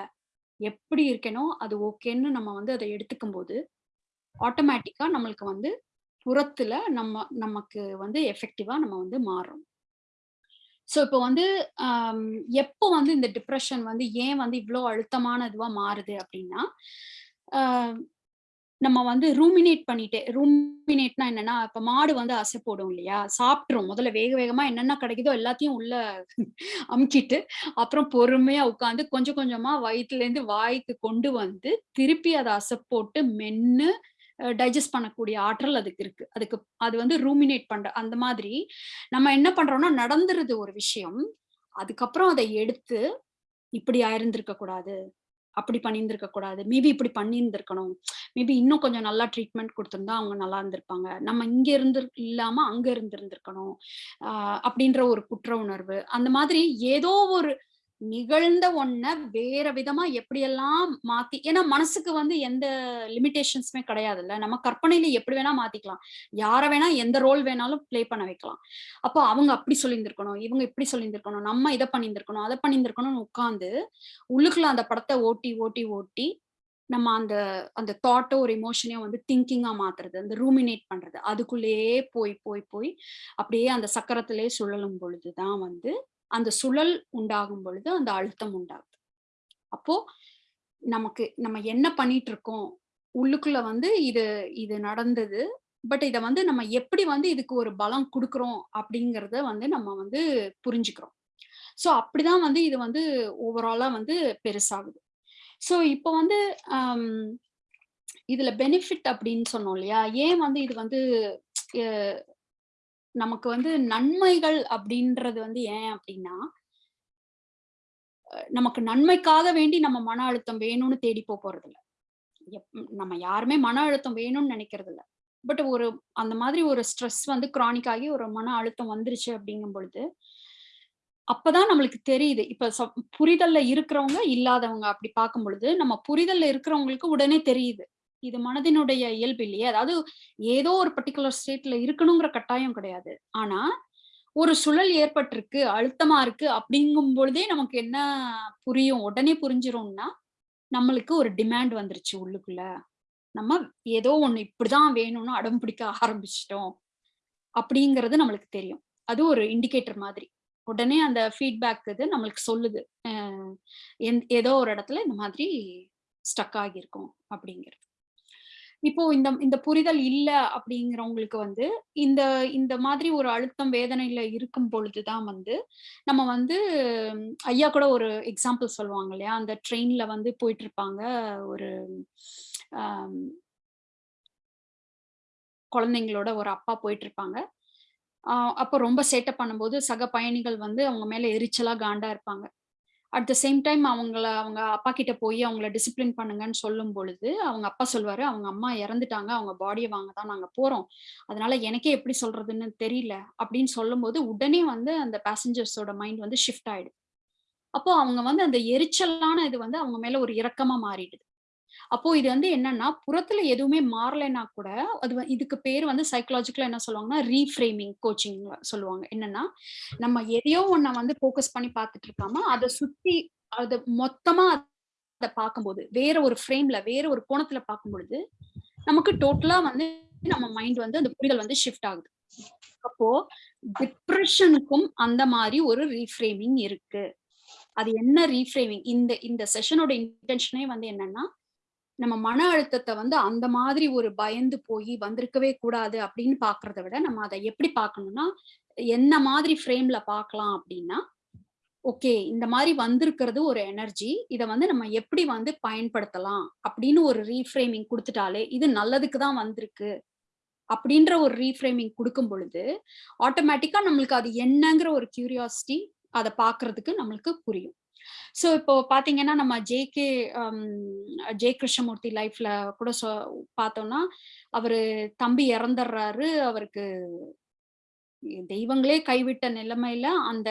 எப்படி இருக்கேனோ அது ஓகேன்னு நம்ம வந்து அதை எடுத்துக்கும் போது ஆட்டோமேட்டிக்கா நம்மளுக்கு வந்து புறத்துல நம்ம நமக்கு வந்து எஃபெக்டிவா நம்ம வந்து மாறுறோம். ஸோ இப்போ வந்து எப்போ வந்து இந்த டிப்ரெஷன் வந்து ஏன் வந்து இவ்வளோ அழுத்தமான இதுவா மாறுது அப்படின்னா ஆஹ், நம்ம வந்து ரூமினேட் பண்ணிட்டே ரூமினேட்னா என்னன்னா இப்ப மாடு வந்து அசை போடும் இல்லையா? சாப்பிட்ரும் முதல்ல வேக வேகமா என்னென்ன கிடைக்குதோ எல்லாத்தையும் உள்ள அமுக்கிட்டு அப்புறம் பொறுமையா உட்காந்து கொஞ்சம் கொஞ்சமா வயிற்றுல இருந்து வாய்க்கு கொண்டு வந்து திருப்பி அதை அசை போட்டு மென்னு டைஜஸ்ட் பண்ணக்கூடிய ஆற்றல் அதுக்கு இருக்கு. அதுக்கு அது வந்து ரூமினேட் பண்ற அந்த மாதிரி நம்ம என்ன பண்றோம்னா நடந்துருது ஒரு விஷயம். அதுக்கப்புறம் அதை எடுத்து இப்படி ஆயிருந்திருக்க கூடாது. அப்படி பண்ணியிருந்திருக்க கூடாது. மேபி இப்படி பண்ணியிருந்திருக்கணும். மேபி இன்னும் கொஞ்சம் நல்லா ட்ரீட்மெண்ட் கொடுத்துருந்தா அவங்க நல்லா இருந்திருப்பாங்க. நம்ம இங்க இருந்து இல்லாம அங்க இருந்திருந்திருக்கணும். ஆஹ் அப்படின்ற ஒரு குற்ற உணர்வு. அந்த மாதிரி ஏதோ ஒரு நிகழ்ந்த ஒன்ன வேற விதமா எப்படியெல்லாம் மாத்தி ஏன்னா மனசுக்கு வந்து எந்த லிமிடேஷன்ஸுமே கிடையாதுல்ல. நம்ம கற்பனையில எப்படி வேணா மாத்திக்கலாம். யார வேணா எந்த ரோல் வேணாலும் ப்ளே பண்ண வைக்கலாம். அப்போ அவங்க அப்படி சொல்லியிருந்திருக்கணும் இவங்க இப்படி சொல்லியிருந்திருக்கணும் நம்ம இதை பண்ணியிருந்திருக்கணும் அதை பண்ணியிருந்திருக்கணும்னு உட்காந்து உள்ளுக்குள்ள அந்த படத்தை ஓட்டி ஓட்டி ஓட்டி நம்ம அந்த அந்த தாட்டோ ஒரு இமோஷனையோ வந்து திங்கிங்கா மாத்துறது அந்த ரூமினேட் பண்றது. அதுக்குள்ளேயே போய் போய் போய் அப்படியே அந்த சக்கரத்திலே சுழலும் பொழுதுதான் வந்து அந்த சுழல் உண்டாகும் பொழுது அந்த அழுத்தம் உண்டாகுது. அப்போ நமக்கு நம்ம என்ன பண்ணிட்டு இருக்கோம் உள்ளுக்குள்ள வந்து இது இது நடந்தது. பட் இதை வந்து நம்ம எப்படி வந்து இதுக்கு ஒரு பலம் கொடுக்குறோம் அப்படிங்கிறத வந்து நம்ம வந்து புரிஞ்சுக்கிறோம். ஸோ அப்படிதான் வந்து இது வந்து ஓவராலா வந்து பெருசாகுது. ஸோ இப்போ வந்து இதுல பெனிஃபிட் அப்படின்னு சொன்னோம் இல்லையா? ஏன் வந்து இது வந்து நமக்கு வந்து நன்மைகள் அப்படின்றது வந்து ஏன் அப்படின்னா நமக்கு நன்மைக்காக வேண்டி நம்ம மன அழுத்தம் வேணும்னு தேடி போக போறது இல்ல நம்ம யாருமே மன அழுத்தம் வேணும்னு நினைக்கிறது இல்ல பட் ஒரு அந்த மாதிரி ஒரு ஸ்ட்ரெஸ் வந்து chronic ஆகி ஒரு மன அழுத்தம் வந்துருச்சு அப்படிங்கும் பொழுது அப்பதான் நம்மளுக்கு தெரியுது. இப்ப சப்- புரிதல்ல இருக்கிறவங்க இல்லாதவங்க அப்படி பார்க்கும் பொழுது நம்ம புரிதல்ல இருக்கிறவங்களுக்கு உடனே தெரியுது. இது மனதினுடைய இயல்பு இல்லையே? அதாவது ஏதோ ஒரு பர்டிகுலர் ஸ்டேட்ல இருக்கணுங்கிற கட்டாயம் கிடையாது. ஆனா ஒரு சுழல் ஏற்பட்டிருக்கு அழுத்தமா இருக்கு அப்படிங்கும் பொழுதே நமக்கு என்ன புரியும்? உடனே புரிஞ்சிரும்னா நம்மளுக்கு ஒரு டிமாண்ட் வந்துருச்சு உள்ளுக்குள்ள. நம்ம ஏதோ ஒண்ணு இப்படிதான் வேணும்னு அடம் பிடிக்க ஆரம்பிச்சிட்டோம் அப்படிங்கிறது நம்மளுக்கு தெரியும். அது ஒரு இண்டிகேட்டர் மாதிரி. உடனே அந்த ஃபீட்பேக் இது நம்மளுக்கு சொல்லுது. ஏதோ ஒரு இடத்துல இந்த மாதிரி ஸ்டக் ஆகியிருக்கும் அப்படிங்கிறது. இப்போ இந்த இந்த புரிதல் இல்ல அப்படிங்கிறவங்களுக்கு வந்து இந்த இந்த மாதிரி ஒரு அழுத்தம் வேதனையில இருக்கும் பொழுதுதான் வந்து நம்ம வந்து ஐயா கூட ஒரு எக்ஸாம்பிள் சொல்லுவாங்க இல்லையா? அந்த ட்ரெயின்ல வந்து போயிட்டு இருப்பாங்க ஒரு குழந்தைங்களோட ஒரு அப்பா போயிட்டு இருப்பாங்க அப்போ ரொம்ப சேட்டை பண்ணும்போது சக பயணிகள் வந்து அவங்க மேல எரிச்சலா காண்டா இருப்பாங்க. அட் த சேம் டைம் அவங்கள அவங்க அப்பா கிட்ட போய் அவங்கள டிசிப்ளின் பண்ணுங்கன்னு சொல்லும் பொழுது அவங்க அப்பா சொல்வாரு அவங்க அம்மா இறந்துட்டாங்க அவங்க பாடியை வாங்க தான் நாங்க போறோம். அதனால எனக்கே எப்படி சொல்றதுன்னு தெரியல. அப்படின்னு சொல்லும்போது உடனே வந்து அந்த பேசஞ்சர்ஸோட மைண்ட் வந்து ஷிஃப்ட் ஆயிடுது. அப்போ அவங்க வந்து அந்த எரிச்சலான இது வந்து அவங்க மேல ஒரு இரக்கமா மாறிடுது. அப்போ இது வந்து என்னன்னா புறத்துல எதுவுமே மாறலைன்னா கூட அது இதுக்கு பேர் வந்து சைக்கலாஜிக்கலா என்ன சொல்லுவாங்கன்னா ரீஃப்ரேமிங் கோச்சிங் சொல்லுவாங்க. என்னன்னா நம்ம எதையோ ஒன்ன வந்து போக்கஸ் பண்ணி பார்த்துட்டு இருக்காம அதை சுத்தி அது மொத்தமா அதை பார்க்கும்போது வேற ஒரு ஃப்ரேம்ல வேற ஒரு கோணத்துல பார்க்கும் பொழுது நமக்கு டோட்டலா வந்து நம்ம மைண்ட் வந்து அந்த புரிதல் வந்து ஷிஃப்ட் ஆகுது. அப்போ டிப்ரெஷனுக்கும் அந்த மாதிரி ஒரு ரீஃப்ரேமிங் இருக்கு. அது என்ன ரீஃப்ரேமிங் இந்த இந்த செஷனோட இன்டென்ஷனே வந்து என்னன்னா நம்ம மன அழுத்தத்தை வந்து அந்த மாதிரி ஒரு பயந்து போய் வந்திருக்கவே கூடாது அப்படின்னு பாக்குறத விட நம்ம அதை எப்படி பார்க்கணும்னா என்ன மாதிரி ஃப்ரேம்ல பார்க்கலாம் அப்படின்னா ஓகே இந்த மாதிரி வந்திருக்கிறது ஒரு எனர்ஜி இதை வந்து நம்ம எப்படி வந்து பயன்படுத்தலாம் அப்படின்னு ஒரு ரீஃப்ரேமிங் கொடுத்துட்டாலே இது நல்லதுக்கு தான் வந்திருக்கு அப்படின்ற ஒரு ரீஃப்ரேமிங் கொடுக்கும் பொழுது ஆட்டோமேட்டிக்கா நம்மளுக்கு அது என்னங்கிற ஒரு கியூரியாசிட்டி அதை பாக்குறதுக்கு நம்மளுக்கு புரியும். ஸோ இப்போ பாத்தீங்கன்னா நம்ம ஜேகே ஜெய கிருஷ்ணமூர்த்தி லைஃப்ல கூட சொ பார்த்தோம்னா அவரு தம்பி இறந்துடுறாரு அவருக்கு தெய்வங்களே கைவிட்ட நிலைமையில அந்த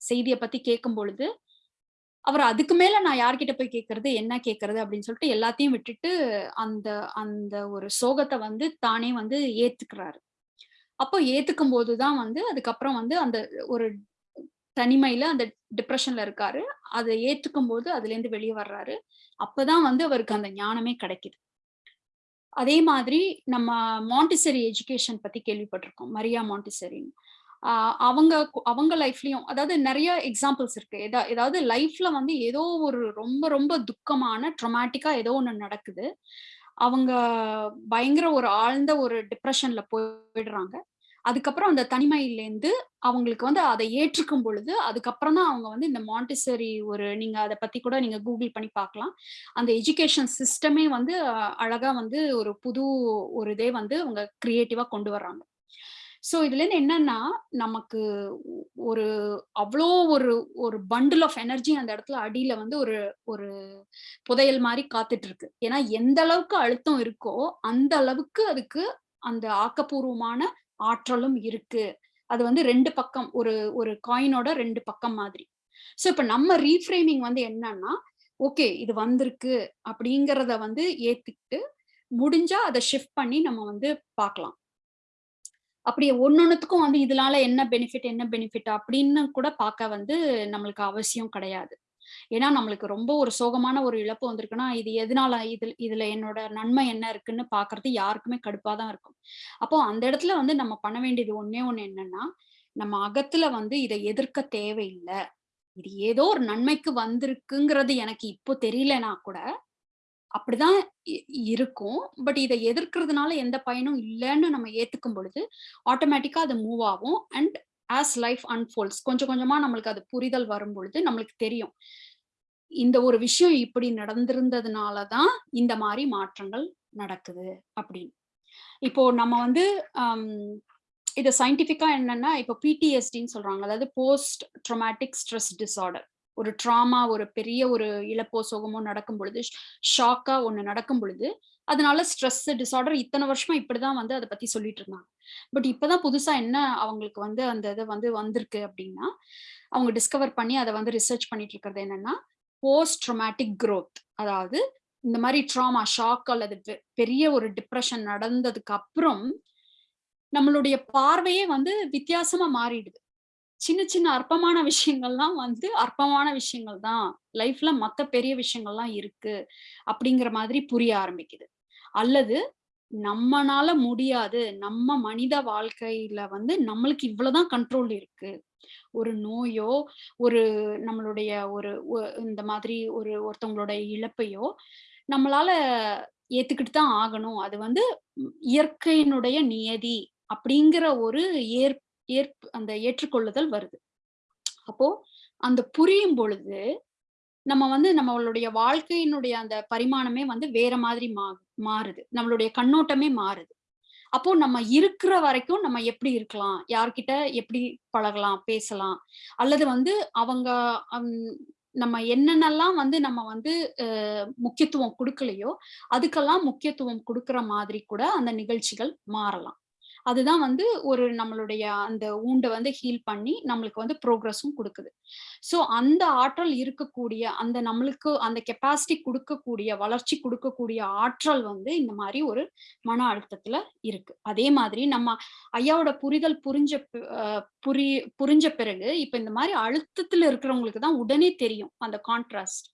செய்தியை பத்தி கேட்கும் பொழுது அவர் அதுக்கு மேல நான் யார்கிட்ட போய் கேட்கறது என்ன கேட்கறது அப்படின்னு சொல்லிட்டு எல்லாத்தையும் விட்டுட்டு அந்த அந்த ஒரு சோகத்தை வந்து தானே வந்து ஏத்துக்கிறாரு. அப்போ ஏத்துக்கும் போதுதான் வந்து அதுக்கப்புறம் வந்து அந்த ஒரு தனிமையில அந்த டிப்ரெஷன்ல இருக்காரு. அதை ஏற்றுக்கும் போது அதுல இருந்து வெளியே வர்றாரு. அப்பதான் வந்து அவருக்கு அந்த ஞானமே கிடைக்குது. அதே மாதிரி நம்ம மாண்டிசரி எஜுகேஷன் பத்தி கேள்விப்பட்டிருக்கோம். மரியா மாண்டிசரின்னு அவங்க அவங்க லைஃப்லயும் அதாவது நிறைய எக்ஸாம்பிள்ஸ் இருக்கு. ஏதா ஏதாவது லைஃப்ல வந்து ஏதோ ஒரு ரொம்ப ரொம்ப துக்கமான ட்ரொமேட்டிக்கா ஏதோ ஒண்ணு நடக்குது. அவங்க பயங்கர ஒரு ஆழ்ந்த ஒரு டிப்ரெஷன்ல போயிடுறாங்க. அதுக்கப்புறம் அந்த தனிமையிலேருந்து அவங்களுக்கு வந்து அதை ஏற்றுக்கும் பொழுது அதுக்கப்புறம் தான் அவங்க வந்து இந்த மாண்டிசரி ஒரு நீங்க அதை பத்தி கூட நீங்க கூகுள் பண்ணி பார்க்கலாம். அந்த எஜுகேஷன் சிஸ்டமே வந்து அழகா வந்து ஒரு புது ஒரு இதே வந்து அவங்க கிரியேட்டிவா கொண்டு வர்றாங்க. ஸோ இதுல இருந்து என்னன்னா நமக்கு ஒரு அவ்வளோ ஒரு ஒரு பண்டில் ஆஃப் எனர்ஜி அந்த இடத்துல அடியில வந்து ஒரு ஒரு புதையல் மாதிரி காத்துட்டு இருக்கு ஏன்னா எந்த அளவுக்கு அழுத்தம் இருக்கோ அந்த அளவுக்கு அதுக்கு அந்த ஆக்கப்பூர்வமான ஆற்றலும் இருக்கு. அது வந்து ரெண்டு பக்கம் ஒரு ஒரு காயினோட ரெண்டு பக்கம் மாதிரி. ஸோ இப்போ நம்ம ரீஃப்ரேமிங் வந்து என்னன்னா ஓகே இது வந்திருக்கு அப்படிங்கிறத வந்து ஏத்துக்கிட்டு முடிஞ்சா அதை ஷிஃப்ட் பண்ணி நம்ம வந்து பார்க்கலாம். அப்படி ஒன்னொன்னுத்துக்கும் வந்து இதனால என்ன பெனிஃபிட் என்ன பெனிஃபிட் அப்படின்னு கூட பார்க்க வந்து நம்மளுக்கு அவசியம் கிடையாது. ஏன்னா நம்மளுக்கு ரொம்ப ஒரு சோகமான ஒரு இழப்பு வந்திருக்குன்னா இது எதனால இதுல இதுல என்னோட நன்மை என்ன இருக்குன்னு பாக்குறது யாருக்குமே கடுப்பா தான் இருக்கும். அப்போ அந்த இடத்துல வந்து நம்ம பண்ண வேண்டியது ஒன்னே ஒண்ணு என்னன்னா நம்ம அகத்துல வந்து இதை எதிர்க்க தேவையில்லை. இது ஏதோ ஒரு நன்மைக்கு வந்திருக்குங்கிறது எனக்கு இப்போ தெரியலனா கூட அப்படிதான் இருக்கும். பட் இதை எதிர்க்கிறதுனால எந்த பயனும் இல்லைன்னு நம்ம ஏத்துக்கும் பொழுது ஆட்டோமேட்டிக்கா அது மூவ் ஆகும். அண்ட் ஆஸ் லைஃப் அன்ஃபோல்ட்ஸ் கொஞ்சம் கொஞ்சமா நம்மளுக்கு அது புரிதல் வரும் பொழுது நம்மளுக்கு தெரியும். இந்த ஒரு விஷயம் இப்படி நடந்திருந்ததுனாலதான் இந்த மாதிரி மாற்றங்கள் நடக்குது அப்படின்னு. இப்போ நம்ம வந்து இது சயின்டிபிக்கா என்னன்னா இப்போ பிடிஎஸ்டின்னு சொல்றாங்க. அதாவது போஸ்ட் ட்ரொமேட்டிக் ஸ்ட்ரெஸ் டிசார்டர் ஒரு ட்ராமா ஒரு பெரிய ஒரு இழப்போ சோகமோ நடக்கும் பொழுது ஷாக்கா ஒன்று நடக்கும் பொழுது அதனால ஸ்ட்ரெஸ் டிசார்டர் இத்தனை வருஷமா இப்படிதான் வந்து அதை பத்தி சொல்லிட்டு இருந்தாங்க. பட் இப்பதான் புதுசா என்ன அவங்களுக்கு வந்து அந்த இதை வந்து வந்திருக்கு அப்படின்னா அவங்க டிஸ்கவர் பண்ணி அதை வந்து ரிசர்ச் பண்ணிட்டு இருக்கிறது என்னன்னா போஸ்ட் ட்ரொமேட்டிக் க்ரோத் அதாவது இந்த மாதிரி ட்ராமா ஷாக் அல்லது பெரிய ஒரு டிப்ரெஷன் நடந்ததுக்கு அப்புறம் நம்மளுடைய பார்வையே வந்து வித்தியாசமா மாறிடுது. சின்ன சின்ன அற்பமான விஷயங்கள்லாம் வந்து அற்பமான விஷயங்கள் தான். லைஃப்ல மத்த பெரிய விஷயங்கள்லாம் இருக்கு அப்படிங்கிற மாதிரி புரிய ஆரம்பிக்குது. அல்லது நம்மனால முடியாது நம்ம மனித வாழ்க்கையில வந்து நம்மளுக்கு இவ்வளவுதான் கண்ட்ரோல் இருக்கு. ஒரு நோயோ ஒரு நம்மளுடைய ஒரு இந்த மாதிரி ஒரு ஒருத்தவங்களோட இழப்பையோ நம்மளால ஏத்துக்கிட்டு தான் ஆகணும். அது வந்து இயற்கையினுடைய நியதி அப்படிங்கிற ஒரு ஏற் ஏற்பு அந்த ஏற்றுக்கொள்ளுதல் வருது. அப்போ அந்த புரியும் பொழுது நம்ம வந்து நம்மளுடைய வாழ்க்கையினுடைய அந்த பரிமாணமே வந்து வேற மாதிரி ஆகும் மாறுது. நம்மளுடைய கண்ணோட்டமே மாறுது. அப்போ நம்ம இருக்கிற வரைக்கும் நம்ம எப்படி இருக்கலாம்? யார்கிட்ட எப்படி பழகலாம்? பேசலாம்? அல்லது வந்து அவங்க நம்ம என்னென்னலாம் வந்து நம்ம வந்து முக்கியத்துவம் கொடுக்கலையோ அதுக்கெல்லாம் முக்கியத்துவம் கொடுக்கற மாதிரி கூட அந்த நிகழ்ச்சிகள் மாறலாம். அதுதான் வந்து ஒரு நம்மளுடைய அந்த ஊண்டை வந்து ஹீல் பண்ணி நம்மளுக்கு வந்து ப்ரோக்ரஸும் கொடுக்குது. ஸோ அந்த ஆற்றல் இருக்கக்கூடிய அந்த நம்மளுக்கு அந்த கெப்பாசிட்டி கொடுக்கக்கூடிய வளர்ச்சி கொடுக்கக்கூடிய ஆற்றல் வந்து இந்த மாதிரி ஒரு மன அழுத்தத்துல இருக்கு. அதே மாதிரி நம்ம ஐயாவோட புரிதல் புரிஞ்ச புரி புரிஞ்ச பிறகு இப்ப இந்த மாதிரி அழுத்தத்துல இருக்கிறவங்களுக்கு தான் உடனே தெரியும். அந்த கான்ட்ராஸ்ட்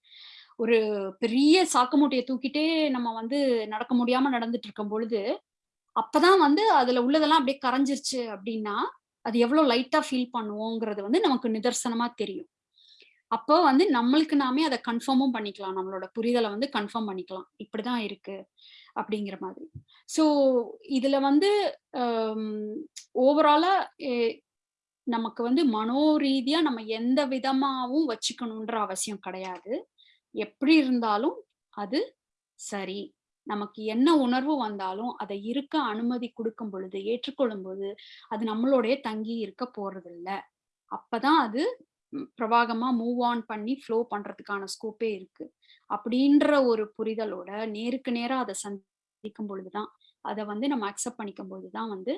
ஒரு பெரிய சாக்கு மூட்டையை தூக்கிட்டே நம்ம வந்து நடக்க முடியாம நடந்துட்டு இருக்கும் பொழுது அப்பதான் வந்து அதுல உள்ளதெல்லாம் அப்படியே கரைஞ்சிருச்சு அப்படின்னா அது எவ்வளவு லைட்டா ஃபீல் பண்ணுவோங்கிறது வந்து நமக்கு நிதர்சனமா தெரியும். அப்போ வந்து நம்மளுக்கு நாமே அதை கன்ஃபார்மும் பண்ணிக்கலாம். நம்மளோட புரிதலை வந்து கன்ஃபார்ம் பண்ணிக்கலாம். இப்படிதான் இருக்கு அப்படிங்கிற மாதிரி. ஸோ இதுல வந்து ஓவராலா நமக்கு வந்து மனோ ரீதியா நம்ம எந்த விதமாவும் வச்சுக்கணுன்ற அவசியம் கிடையாது. எப்படி இருந்தாலும் அது சரி. நமக்கு என்ன உணர்வு வந்தாலும் அதை இருக்க அனுமதி கொடுக்கும் பொழுது ஏற்றுக்கொள்ளும் போது அது நம்மளோடைய தங்கி இருக்க போறது இல்ல அப்பதான் அது ம், பிரவாகமா மூவ் ஆன் பண்ணி ஃப்ளோ பண்றதுக்கான ஸ்கோப்பே இருக்கு. அப்படின்ற ஒரு புரிதலோட நேருக்கு நேரா அதை சந்திக்கும் பொழுதுதான் அதை வந்து நம்ம அக்செப்ட் பண்ணிக்கும் போதுதான் வந்து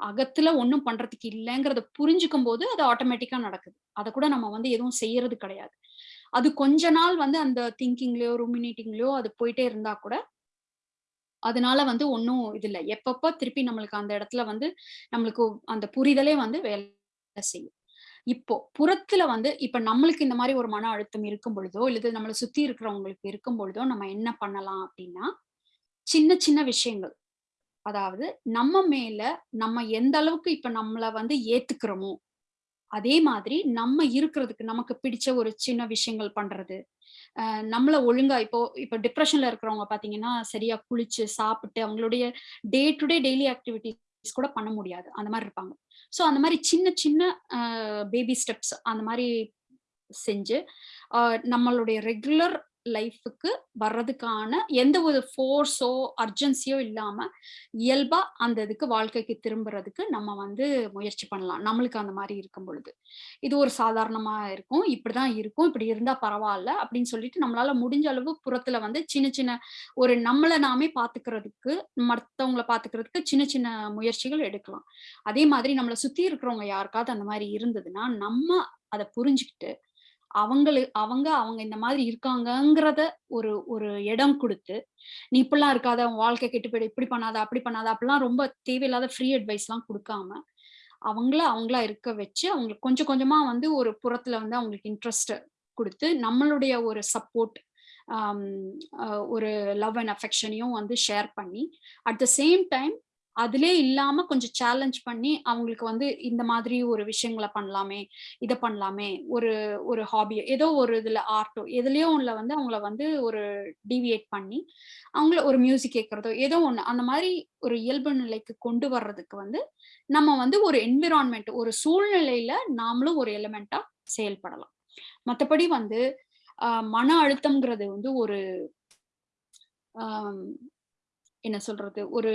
அகத்துல ஒன்றும் பண்றதுக்கு இல்லைங்கிறத புரிஞ்சுக்கும் போது அது ஆட்டோமேட்டிக்கா நடக்குது. அதை கூட நம்ம வந்து எதுவும் செய்யறது கிடையாது. அது கொஞ்ச நாள் வந்து அந்த திங்கிங்லயோ ரூமினேட்டிங்லயோ அது போயிட்டே இருந்தா கூட அதனால வந்து ஒன்றும் இது இல்லை. எப்பப்போ திருப்பி நம்மளுக்கு அந்த இடத்துல வந்து நம்மளுக்கு அந்த புரிதலே வந்து வேலை செய்யும். இப்போ புறத்துல வந்து இப்ப நம்மளுக்கு இந்த மாதிரி ஒரு மன அழுத்தம் இருக்கும் பொழுதோ இல்லது நம்மளை சுத்தி இருக்கிறவங்களுக்கு இருக்கும் பொழுதோ நம்ம என்ன பண்ணலாம் அப்படின்னா சின்ன சின்ன விஷயங்கள். அதாவது நம்ம மேல நம்ம எந்த அளவுக்கு இப்ப நம்மளை வந்து ஏத்துக்கிறோமோ அதே மாதிரி நம்ம இருக்கிறதுக்கு நமக்கு பிடிச்ச ஒரு சின்ன விஷயங்கள் பண்றது நம்மளை ஒழுங்கா இப்போ இப்போ டிப்ரெஷன்ல இருக்கிறவங்க பாத்தீங்கன்னா சரியா குளிச்சு சாப்பிட்டு அவங்களுடைய day to day daily activities கூட பண்ண முடியாது. அந்த மாதிரி இருப்பாங்க. ஸோ அந்த மாதிரி சின்ன சின்ன பேபி ஸ்டெப்ஸ் அந்த மாதிரி செஞ்சு நம்மளுடைய ரெகுலர் லைஃபுக்கு வர்றதுக்கான எந்த ஒரு ஃபோர்ஸோ அர்ஜென்சியோ இல்லாம இயல்பா அந்த இதுக்கு வாழ்க்கைக்கு திரும்புறதுக்கு நம்ம வந்து முயற்சி பண்ணலாம். நம்மளுக்கு அந்த மாதிரி இருக்கும் பொழுது. இது ஒரு சாதாரணமா இருக்கும். இப்படிதான் இருக்கும். இப்படி இருந்தா பரவாயில்ல அப்படின்னு சொல்லிட்டு நம்மளால முடிஞ்ச அளவு புறத்துல வந்து சின்ன சின்ன ஒரு நம்மளை நாமே பாத்துக்கிறதுக்கு மற்றவங்கள பாத்துக்கிறதுக்கு சின்ன சின்ன முயற்சிகள் எடுக்கலாம். அதே மாதிரி நம்மளை சுத்தி இருக்கிறவங்க யாருக்காவது அந்த மாதிரி இருந்ததுன்னா நம்ம அதை புரிஞ்சுக்கிட்டு அவங்களு அவங்க அவங்க இந்த மாதிரி இருக்காங்கங்கிறத ஒரு ஒரு இடம் கொடுத்து நீ இப்படிலாம் இருக்காத உன் வாழ்க்கை கெட்டு போயிடு இப்படி பண்ணாத அப்படி பண்ணாத அப்படிலாம் ரொம்ப தேவையில்லாத ஃப்ரீ அட்வைஸ்லாம் கொடுக்காம அவங்கள அவங்களா இருக்க வச்சு அவங்களுக்கு கொஞ்சம் கொஞ்சமா வந்து ஒரு புறத்துல வந்து அவங்களுக்கு இன்ட்ரெஸ்ட் கொடுத்து நம்மளுடைய ஒரு சப்போர்ட் ஒரு லவ் அண்ட் அஃபெக்ஷனையும் வந்து ஷேர் பண்ணி அட் த சேம் டைம் அதிலே இல்லாம கொஞ்சம் சேலஞ்ச் பண்ணி அவங்களுக்கு வந்து இந்த மாதிரி ஒரு விஷயங்களை பண்ணலாமே இதை பண்ணலாமே ஒரு ஒரு ஹாபி ஏதோ ஒரு இதுல ஆர்ட்டோ எதுலயோ ஒண்ணுல வந்து அவங்கள வந்து ஒரு டிவியேட் பண்ணி அவங்கள ஒரு மியூசிக் கேட்கறதோ ஏதோ ஒண்ணு அந்த மாதிரி ஒரு இயல்பு நிலைக்கு கொண்டு வர்றதுக்கு வந்து நம்ம வந்து ஒரு என்விரான்மெண்ட் ஒரு சூழ்நிலையில நாமளும் ஒரு எலிமெண்டா செயல்படலாம். மற்றபடி வந்து மன அழுத்தம்ங்கிறது வந்து ஒரு என்ன சொல்றது ஒரு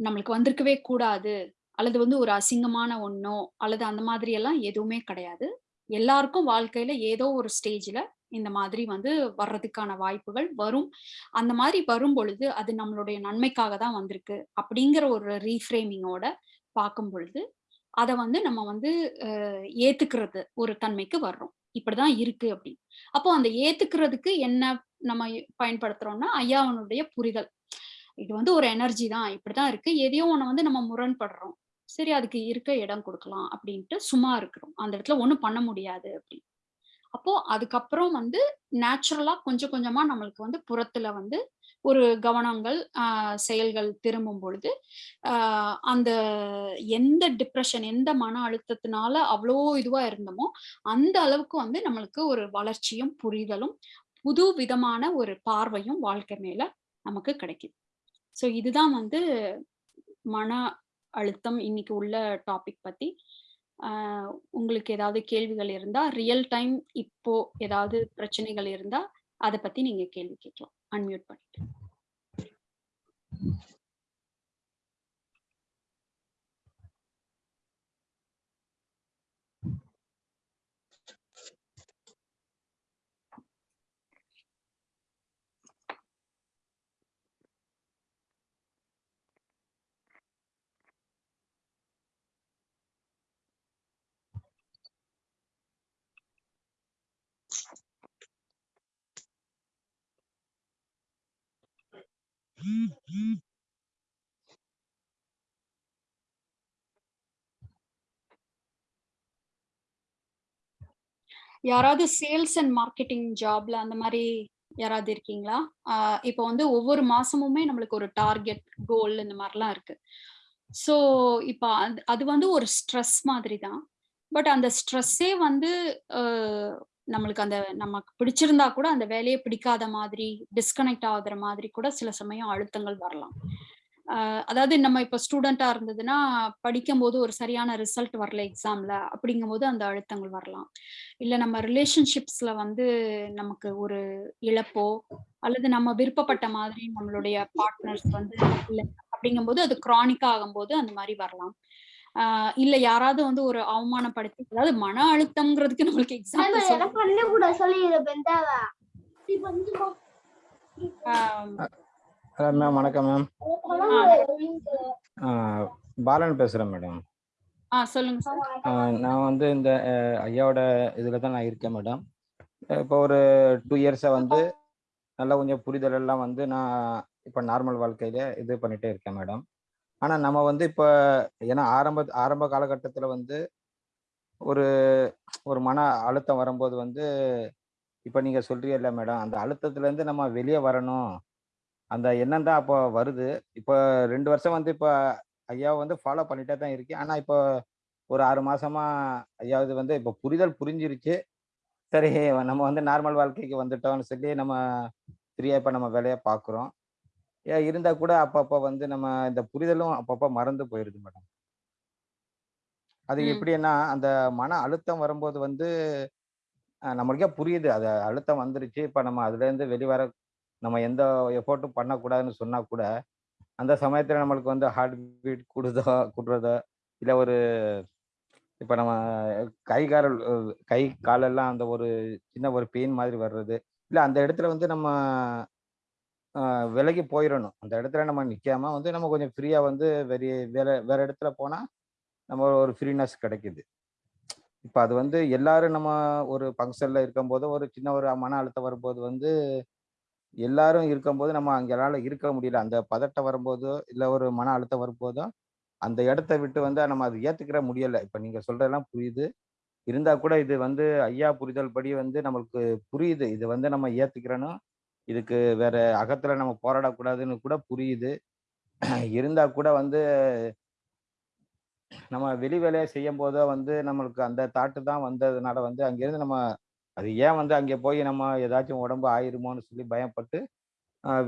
நம்மளுக்கு வந்திருக்கவே கூடாது. அல்லது வந்து ஒரு அசிங்கமான ஒன்றோ அல்லது அந்த மாதிரி எல்லாம் எதுவுமே கிடையாது. எல்லாருக்கும் வாழ்க்கையில ஏதோ ஒரு ஸ்டேஜ்ல இந்த மாதிரி வந்து வர்றதுக்கான வாய்ப்புகள் வரும். அந்த மாதிரி வரும் பொழுது அது நம்மளுடைய நன்மைக்காக தான் வந்திருக்கு. அப்படிங்கிற ஒரு ரீஃப்ரேமிங்கோட பார்க்கும் பொழுது அதை வந்து நம்ம வந்து ஏத்துக்கிறது ஒரு தன்மைக்கு வர்றோம். இப்படிதான் இருக்கு அப்படின்னு. அப்போ அந்த ஏத்துக்கிறதுக்கு என்ன நம்ம பயன்படுத்துறோம்னா ஐயாவனுடைய புரிதல். இது வந்து ஒரு எனர்ஜி தான். இப்படிதான் இருக்கு. எதையோ ஒண்ணு வந்து நம்ம முரண்படுறோம். சரி அதுக்கு இருக்க இடம் கொடுக்கலாம் அப்படின்ட்டு சும்மா இருக்கிறோம். அந்த இடத்துல ஒன்றும் பண்ண முடியாது அப்படின்னு. அப்போ அதுக்கப்புறம் வந்து நேச்சுரலா கொஞ்சம் கொஞ்சமா நம்மளுக்கு வந்து புறத்துல வந்து ஒரு கவனங்கள் செயல்கள் திரும்பும் பொழுது அந்த எந்த டிப்ரெஷன் எந்த மன அழுத்தத்தினால அவ்வளோ இதுவா இருந்தோமோ அந்த அளவுக்கு வந்து நம்மளுக்கு ஒரு வளர்ச்சியும் புரிதலும் புது விதமான ஒரு பார்வையும் வாழ்க்கை மேல நமக்கு கிடைக்குது. ஸோ இதுதான் வந்து மன அழுத்தம் இன்னைக்கு உள்ள டாபிக் பத்தி. உங்களுக்கு ஏதாவது கேள்விகள் இருந்தா ரியல் டைம் இப்போ ஏதாவது பிரச்சனைகள் இருந்தா அதை பத்தி நீங்க கேள்வி கேட்கலாம். அன்மியூட் பண்ணிட்டு. யாராவது சேல்ஸ் அண்ட் மார்க்கெட்டிங் ஜாப்ல அந்த மாதிரி யாராவது இருக்கீங்களா? இப்போ வந்து ஒவ்வொரு மாசமுமே நம்மளுக்கு ஒரு டார்கெட் கோல் இந்த மாதிரிலாம் இருக்கு. ஸோ இப்போ அது அது வந்து ஒரு ஸ்ட்ரெஸ் மாதிரி தான் பட் அந்த ஸ்ட்ரெஸ்ஸே வந்து நம்மளுக்கு அந்த நமக்கு பிடிச்சிருந்தா கூட அந்த வேலையை பிடிக்காத மாதிரி டிஸ்கனெக்ட் ஆகுற மாதிரி கூட சில சமயம் அழுத்தங்கள் வரலாம். அதாவது நம்ம இப்ப ஸ்டூடெண்டா இருந்ததுன்னா படிக்கும்போது ஒரு சரியான ரிசல்ட் வரல எக்ஸாம்ல அப்படிங்கும்போது அந்த அழுத்தங்கள் வரலாம். இல்ல நம்ம ரிலேஷன்ஷிப்ஸ்ல வந்து நமக்கு ஒரு இழப்போ அல்லது நம்ம விருப்பப்பட்ட மாதிரி நம்மளுடைய பார்ட்னர்ஸ் வந்து இல்லை அப்படிங்கும்போது அது கிரானிக்கா ஆகும்போது அந்த மாதிரி வரலாம். ஆஹ் இல்ல யாராவது வந்து ஒரு அவமானப்படுத்தி அதாவது மன அழுத்தம்ங்கிறதுக்கு நம்மளுக்கு எக்ஸாம்பிள் எனக்கு பண்ண கூட சொல்லி பெந்தாவா ஹலோ மேம் வணக்கம் மேம் பாலன் பேசுகிறேன் மேடம் ஆ சொல்லுங்க சார் நான் வந்து இந்த ஐயாவோட இதில் தான் நான் இருக்கேன் மேடம் இப்போ ஒரு டூ இயர்ஸாக வந்து நல்லா கொஞ்சம் புரிதல் எல்லாம் வந்து நான் இப்போ நார்மல் வாழ்க்கையில இது பண்ணிட்டே இருக்கேன் மேடம் ஆனால் நம்ம வந்து இப்போ ஏன்னா ஆரம்ப ஆரம்ப காலகட்டத்தில் வந்து ஒரு ஒரு மன அழுத்தம் வரும்போது வந்து இப்போ நீங்கள் சொல்றீங்கல்ல மேடம் அந்த அழுத்தத்துலேருந்து நம்ம வெளியே வரணும். அந்த எண்ணம் தான் அப்போ வருது. இப்போ ரெண்டு வருஷம் வந்து இப்போ ஐயாவை வந்து ஃபாலோ பண்ணிட்டே தான் இருக்கேன். ஆனால் இப்போ ஒரு ஆறு மாசமா ஐயாவது வந்து இப்போ புரிதல் புரிஞ்சிருச்சு. சரி நம்ம வந்து நார்மல் வாழ்க்கைக்கு வந்துட்டோம்னு சொல்லி நம்ம ஃப்ரீயாக இப்போ நம்ம வேலையை பார்க்குறோம். ஏன் இருந்தால் கூட அப்பப்போ வந்து நம்ம இந்த புரிதலும் அப்பப்போ மறந்து போயிடுது மேடம். அது. எப்படின்னா அந்த மன அழுத்தம் வரும்போது வந்து நம்மளுக்கே புரியுது. அது அழுத்தம் வந்துருச்சு. இப்போ நம்ம அதுலேருந்து வெளிவர நம்ம எந்த எஃபோர்ட்டும் பண்ணக்கூடாதுன்னு சொன்னா கூட அந்த சமயத்துல நம்மளுக்கு வந்து ஹார்ட் பீட் கூடுதோ கூடுறதோ இல்லை ஒரு இப்போ நம்ம கை கால் கை காலெல்லாம் அந்த ஒரு சின்ன ஒரு பெயின் மாதிரி வர்றது இல்லை அந்த இடத்துல வந்து நம்ம விலகி போயிடணும் அந்த இடத்துல நம்ம நிற்காம வந்து நம்ம கொஞ்சம் ஃப்ரீயாக வந்து வெறி வேற வேற இடத்துல போனால் நம்ம ஒரு ஃப்ரீனஸ் கிடைக்குது. இப்போ அது வந்து எல்லாரும் நம்ம ஒரு ஃபங்க்ஷனில் இருக்கும்போது ஒரு சின்ன ஒரு மன அழுத்தம் வரும்போது வந்து எல்லாரும் இருக்கும்போது நம்ம அங்களால இருக்க முடியல. அந்த பதட்டம் வரும்போதோ இல்லை ஒரு மன அழுத்தம் வரும்போதோ அந்த இடத்த விட்டு வந்து நம்ம அது ஏற்றுக்கிற முடியலை. இப்போ நீங்கள் சொல்கிறதெல்லாம் புரியுது. இருந்தால் கூட இது வந்து ஐயா புரிதல் படி வந்து நம்மளுக்கு புரியுது. இது வந்து நம்ம ஏத்துக்கிறணும். இதுக்கு வேற அகத்துல நம்ம போராடக்கூடாதுன்னு கூட புரியுது. இருந்தா கூட வந்து நம்ம வெளி வேலையை செய்யும் போதோ வந்து நம்மளுக்கு அந்த தாட்டு தான் வந்ததுனால வந்து அங்கேருந்து நம்ம அது ஏன் வந்து அங்கே போய் நம்ம ஏதாச்சும் உடம்பு ஆயிருமோன்னு சொல்லி பயப்பட்டு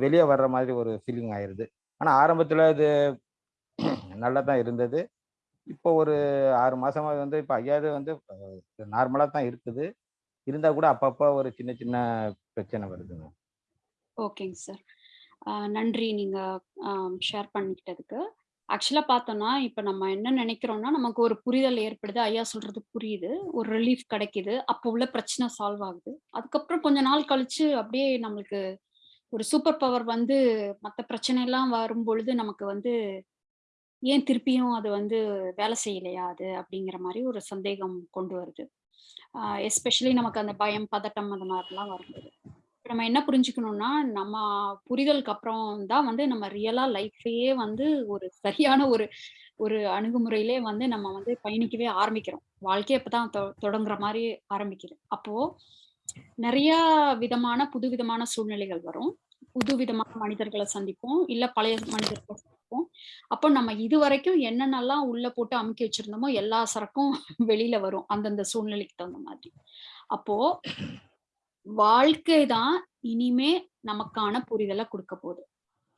வெளியே வர்ற மாதிரி ஒரு ஃபீலிங் ஆயிடுது ஆனால் ஆரம்பத்தில் அது நல்லா தான் இருந்தது. இப்போ ஒரு ஆறு மாதமாக வந்து இப்போ ஐயாவது வந்து நார்மலாக தான் இருக்குது. இருந்தால் கூட அப்பப்போ ஒரு சின்ன சின்ன பிரச்சனை வருதுங்க. ஓகேங்க சார். நன்றி நீங்க ஷேர் பண்ணிக்கிட்டதுக்கு. ஆக்சுவலா பார்த்தோம்னா இப்ப நம்ம என்ன நினைக்கிறோம்னா நமக்கு ஒரு புரிதல் ஏற்படுது. ஐயா சொல்றது புரியுது. ஒரு ரிலீஃப் கிடைக்குது. அப்போ உள்ள பிரச்சனை சால்வ் ஆகுது. அதுக்கப்புறம் கொஞ்ச நாள் கழிச்சு அப்படியே நம்மளுக்கு ஒரு சூப்பர் பவர் வந்து மற்ற பிரச்சனை எல்லாம் வரும் பொழுது நமக்கு வந்து ஏன் திருப்பியும் அது வந்து வேலை செய்யலையா அது? அப்படிங்கிற மாதிரி ஒரு சந்தேகம் கொண்டு வருது. எஸ்பெஷலி நமக்கு அந்த பயம் பதட்டம் அந்த மாதிரிலாம் வரும்போது. நம்ம என்ன புரிஞ்சுக்கணும்னா நம்ம புரிதலுக்கு அப்புறம் தான் வந்து நம்ம ரியலா லைஃபையே வந்து ஒரு சரியான ஒரு ஒரு அணுகுமுறையிலே வந்து நம்ம வந்து பயணிக்கவே ஆரம்பிக்கிறோம். வாழ்க்கையை அப்பதான் தொடங்குற மாதிரி ஆரம்பிக்குது. அப்போ நிறைய விதமான புது விதமான சூழ்நிலைகள் வரும். புது விதமான மனிதர்களை சந்திப்போம். இல்ல பழைய மனிதர்களை சந்திப்போம். அப்போ நம்ம இது வரைக்கும் என்னென்னலாம் உள்ள போட்டு அமுக்கி வச்சிருந்தோமோ எல்லா சரக்கும் வெளியில வரும். அந்தந்த சூழ்நிலைக்கு தகுந்த மாதிரி. அப்போ வாழ்க்கை தான் இனிமே நமக்கான புரிதலை கொடுக்க போகுது.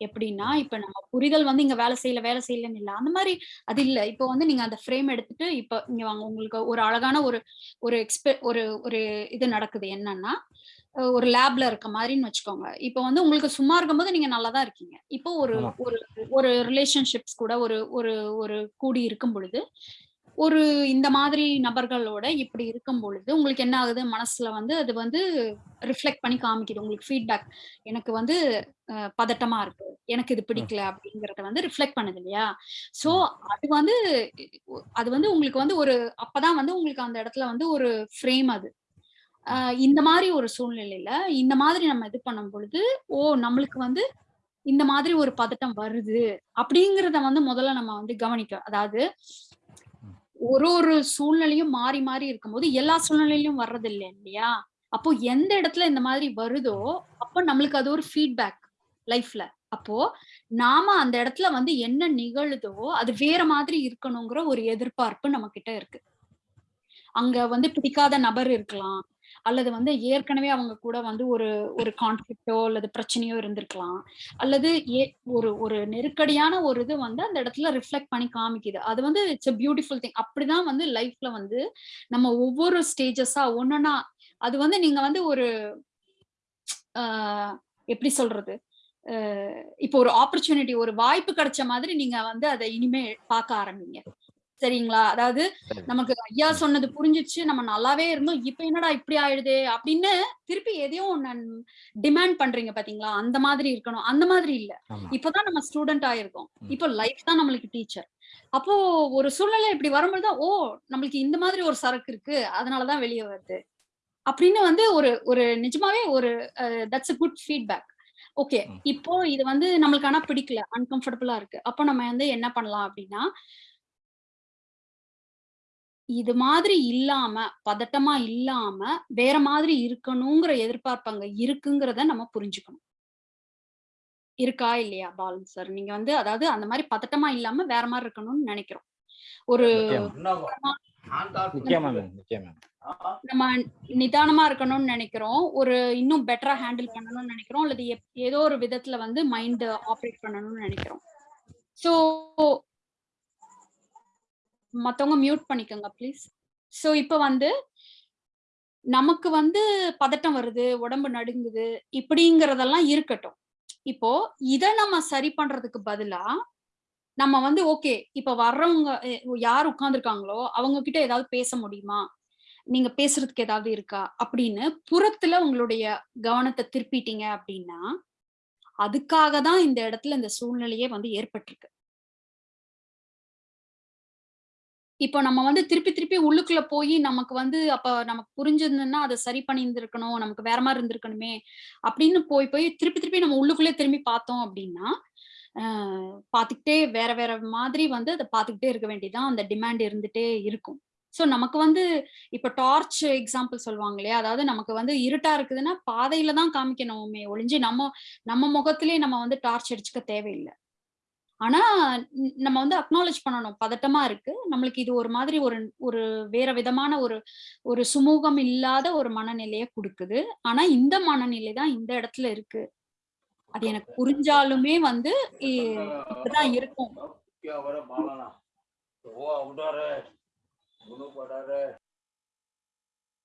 எப்படின்னா இப்ப நம்ம புரிதல் வந்து இங்க வேலை செய்யல வேலை செய்யலன்னு இல்ல. அந்த மாதிரி அது இல்ல. இப்ப வந்து நீங்க அந்த ஃப்ரேம் எடுத்துட்டு இப்ப இங்க வாங்க. உங்களுக்கு ஒரு அழகான ஒரு ஒரு எக்ஸ்பெ ஒரு ஒரு இது நடக்குது. என்னன்னா ஒரு லேப்ல இருக்க மாதிரின்னு வச்சுக்கோங்க. இப்ப வந்து உங்களுக்கு சும்மா இருக்கும்போது நீங்க நல்லா தான் இருக்கீங்க. இப்போ ஒரு ஒரு ஒரு ரிலேஷன்ஷிப்ஸ் கூட ஒரு ஒரு ஒரு கூடி இருக்கும் பொழுது ஒரு இந்த மாதிரி நபர்களோட இப்படி இருக்கும் பொழுது உங்களுக்கு என்ன ஆகுது? மனசுல வந்து அது வந்து ரிஃப்ளெக்ட் பண்ணி காமிக்குது. உங்களுக்கு ஃபீட்பேக் எனக்கு வந்து பதட்டமா இருக்கு. எனக்கு இது பிடிக்கல அப்படிங்கறத வந்து ரிஃப்ளெக்ட் பண்ணுது இல்லையா? சோ அது வந்து அது வந்து உங்களுக்கு வந்து ஒரு அப்பதான் வந்து உங்களுக்கு அந்த இடத்துல வந்து ஒரு ஃப்ரேம் அது. இந்த மாதிரி ஒரு சூழ்நிலையில இந்த மாதிரி நம்ம இது பண்ணும் பொழுது ஓ நம்மளுக்கு வந்து இந்த மாதிரி ஒரு பதட்டம் வருது அப்படிங்கிறத வந்து முதல்ல நம்ம வந்து கவனிக்க அதாவது ஒரு ஒரு சூழ்நிலையும் மாறி மாறி இருக்கும்போது எல்லா சூழ்நிலையிலும் வர்றது இல்லை இல்லையா? அப்போ எந்த இடத்துல இந்த மாதிரி வருதோ அப்போ நம்மளுக்கு அது ஒரு ஃபீட்பேக் லைஃப்ல அப்போ நாம அந்த இடத்துல வந்து என்ன நிகழுதோ அது வேற மாதிரி இருக்கணுங்கிற ஒரு எதிர்பார்ப்பு நம்ம கிட்ட இருக்கு. அங்க வந்து பிடிக்காத நபர் இருக்கலாம் அல்லது வந்து ஏற்கனவே அவங்க கூட வந்து ஒரு ஒரு கான்ஃபிளிக்டோ அல்லது பிரச்சனையோ இருந்திருக்கலாம். அல்லது ஏ ஒரு ஒரு நெருக்கடியான ஒரு இது வந்து அந்த இடத்துல ரிஃப்ளெக்ட் பண்ணி காமிக்குது. அது வந்து இட்ஸ் அ பியூட்டிஃபுல் திங் அப்படிதான் வந்து லைஃப்ல வந்து நம்ம ஒவ்வொரு ஸ்டேஜஸா ஒன்னொன்னா அது வந்து நீங்க வந்து ஒரு ஆஹ் எப்படி சொல்றது? இப்போ ஒரு ஆப்பர்ச்சுனிட்டி ஒரு வாய்ப்பு கிடைச்ச மாதிரி நீங்க வந்து அதை இனிமே பார்க்க ஆரம்பிங்க. சரிங்களா? அதாவது. நமக்கு ஐயா சொன்னது புரிஞ்சிச்சு நம்ம நல்லாவே இருந்தோம் இப்ப என்னடா இப்படி ஆயிடுதே அப்படின்னு திருப்பி எதையும் டிமாண்ட் பண்றீங்க பாத்தீங்களா? அந்த மாதிரி இருக்கணும். அந்த மாதிரி இல்ல. இப்பதான் நம்ம ஸ்டூடெண்ட் ஆயிருக்கோம். இப்போ லைஃப் தான் நம்மளுக்கு டீச்சர் அப்போ ஒரு சூழ்நிலை இப்படி வரும்போது ஓ நம்மளுக்கு இந்த மாதிரி ஒரு சரக்கு இருக்கு அதனாலதான் வெளியே வருது. அப்படின்னு வந்து ஒரு ஒரு நிஜமாவே ஒரு that's a good feedback okay. இப்போ இது வந்து நம்மளுக்கு ஆனா பிடிக்கல அன்கம்ஃபர்டபுளா இருக்கு. அப்போ நம்ம வந்து என்ன பண்ணலாம் அப்படின்னா இது மாதிரி இல்லாம பதட்டமா இல்லாம வேற மாதிரி இருக்கணுங்கிற எதிர்பார்ப்பு அங்க இருக்குங்கிறத நம்ம புரிஞ்சுக்கணும். இருக்கா இல்லையா பாலன் சார் நீங்க வந்து அதாவது அந்த மாதிரி பதட்டமா இல்லாம வேற மாதிரி இருக்கணும்னு நினைக்கிறோம். ஒரு நம்ம நிதானமா இருக்கணும்னு நினைக்கிறோம். ஒரு இன்னும் பெட்டரா ஹேண்டில் பண்ணணும்னு நினைக்கிறோம். அல்லது ஏதோ ஒரு விதத்துல வந்து மைண்ட் ஆப்ரேட் பண்ணணும்னு நினைக்கிறோம். ஸோ மத்தவங்க மியூட் பண்ணிக்கோங்க ப்ளீஸ் ஸோ இப்போ வந்து நமக்கு வந்து பதட்டம் வருது உடம்பு நடுங்குது இப்படிங்கிறதெல்லாம் இருக்கட்டும். இப்போ இத நம்ம சரி பண்றதுக்கு பதிலா நம்ம வந்து ஓகே இப்ப வர்றவங்க யார் உட்கார்ந்துருக்காங்களோ அவங்க கிட்ட ஏதாவது பேச முடியுமா? நீங்க பேசுறதுக்கு ஏதாவது இருக்கா? அப்படின்னு புறத்துல உங்களுடைய கவனத்தை திருப்பிட்டீங்க அப்படின்னா அதுக்காக தான் இந்த இடத்துல இந்த சூழ்நிலையே வந்து ஏற்பட்டிருக்கு. இப்போ நம்ம வந்து திருப்பி திருப்பி உள்ளுக்குள்ள போய் நமக்கு வந்து அப்ப நமக்கு புரிஞ்சிருந்ததுன்னா அதை சரி பண்ணியிருந்திருக்கணும் நமக்கு வேற மாதிரி இருந்திருக்கணுமே அப்படின்னு போய் போய் திருப்பி திருப்பி நம்ம உள்ளுக்குள்ளே திரும்பி பார்த்தோம் அப்படின்னா பார்த்துக்கிட்டே வேற வேற மாதிரி வந்து அதை பார்த்துக்கிட்டே இருக்க வேண்டியதான் அந்த டிமாண்ட் இருந்துட்டே இருக்கும். ஸோ நமக்கு வந்து இப்போ டார்ச் எக்ஸாம்பிள் சொல்லுவாங்க இல்லையா அதாவது நமக்கு வந்து இருட்டா இருக்குதுன்னா பாதையில தான் காமிக்கணுமே ஒளிஞ்சு நம்ம நம்ம முகத்திலே நம்ம வந்து டார்ச் அடிச்சுக்க தேவையில்லை. ஆனா நம்ம வந்து அக்னாலேஜ் பண்ணணும். பதட்டமா இருக்கு. நம்மளுக்கு இது ஒரு மாதிரி ஒரு ஒரு வேற விதமான ஒரு ஒரு சுமூகம் இல்லாத ஒரு மனநிலையை கொடுக்குது. ஆனா இந்த மனநிலை தான் இந்த இடத்துல இருக்கு. அது எனக்கு புரிஞ்சாலுமே வந்து இப்படிதான் இருக்கும்.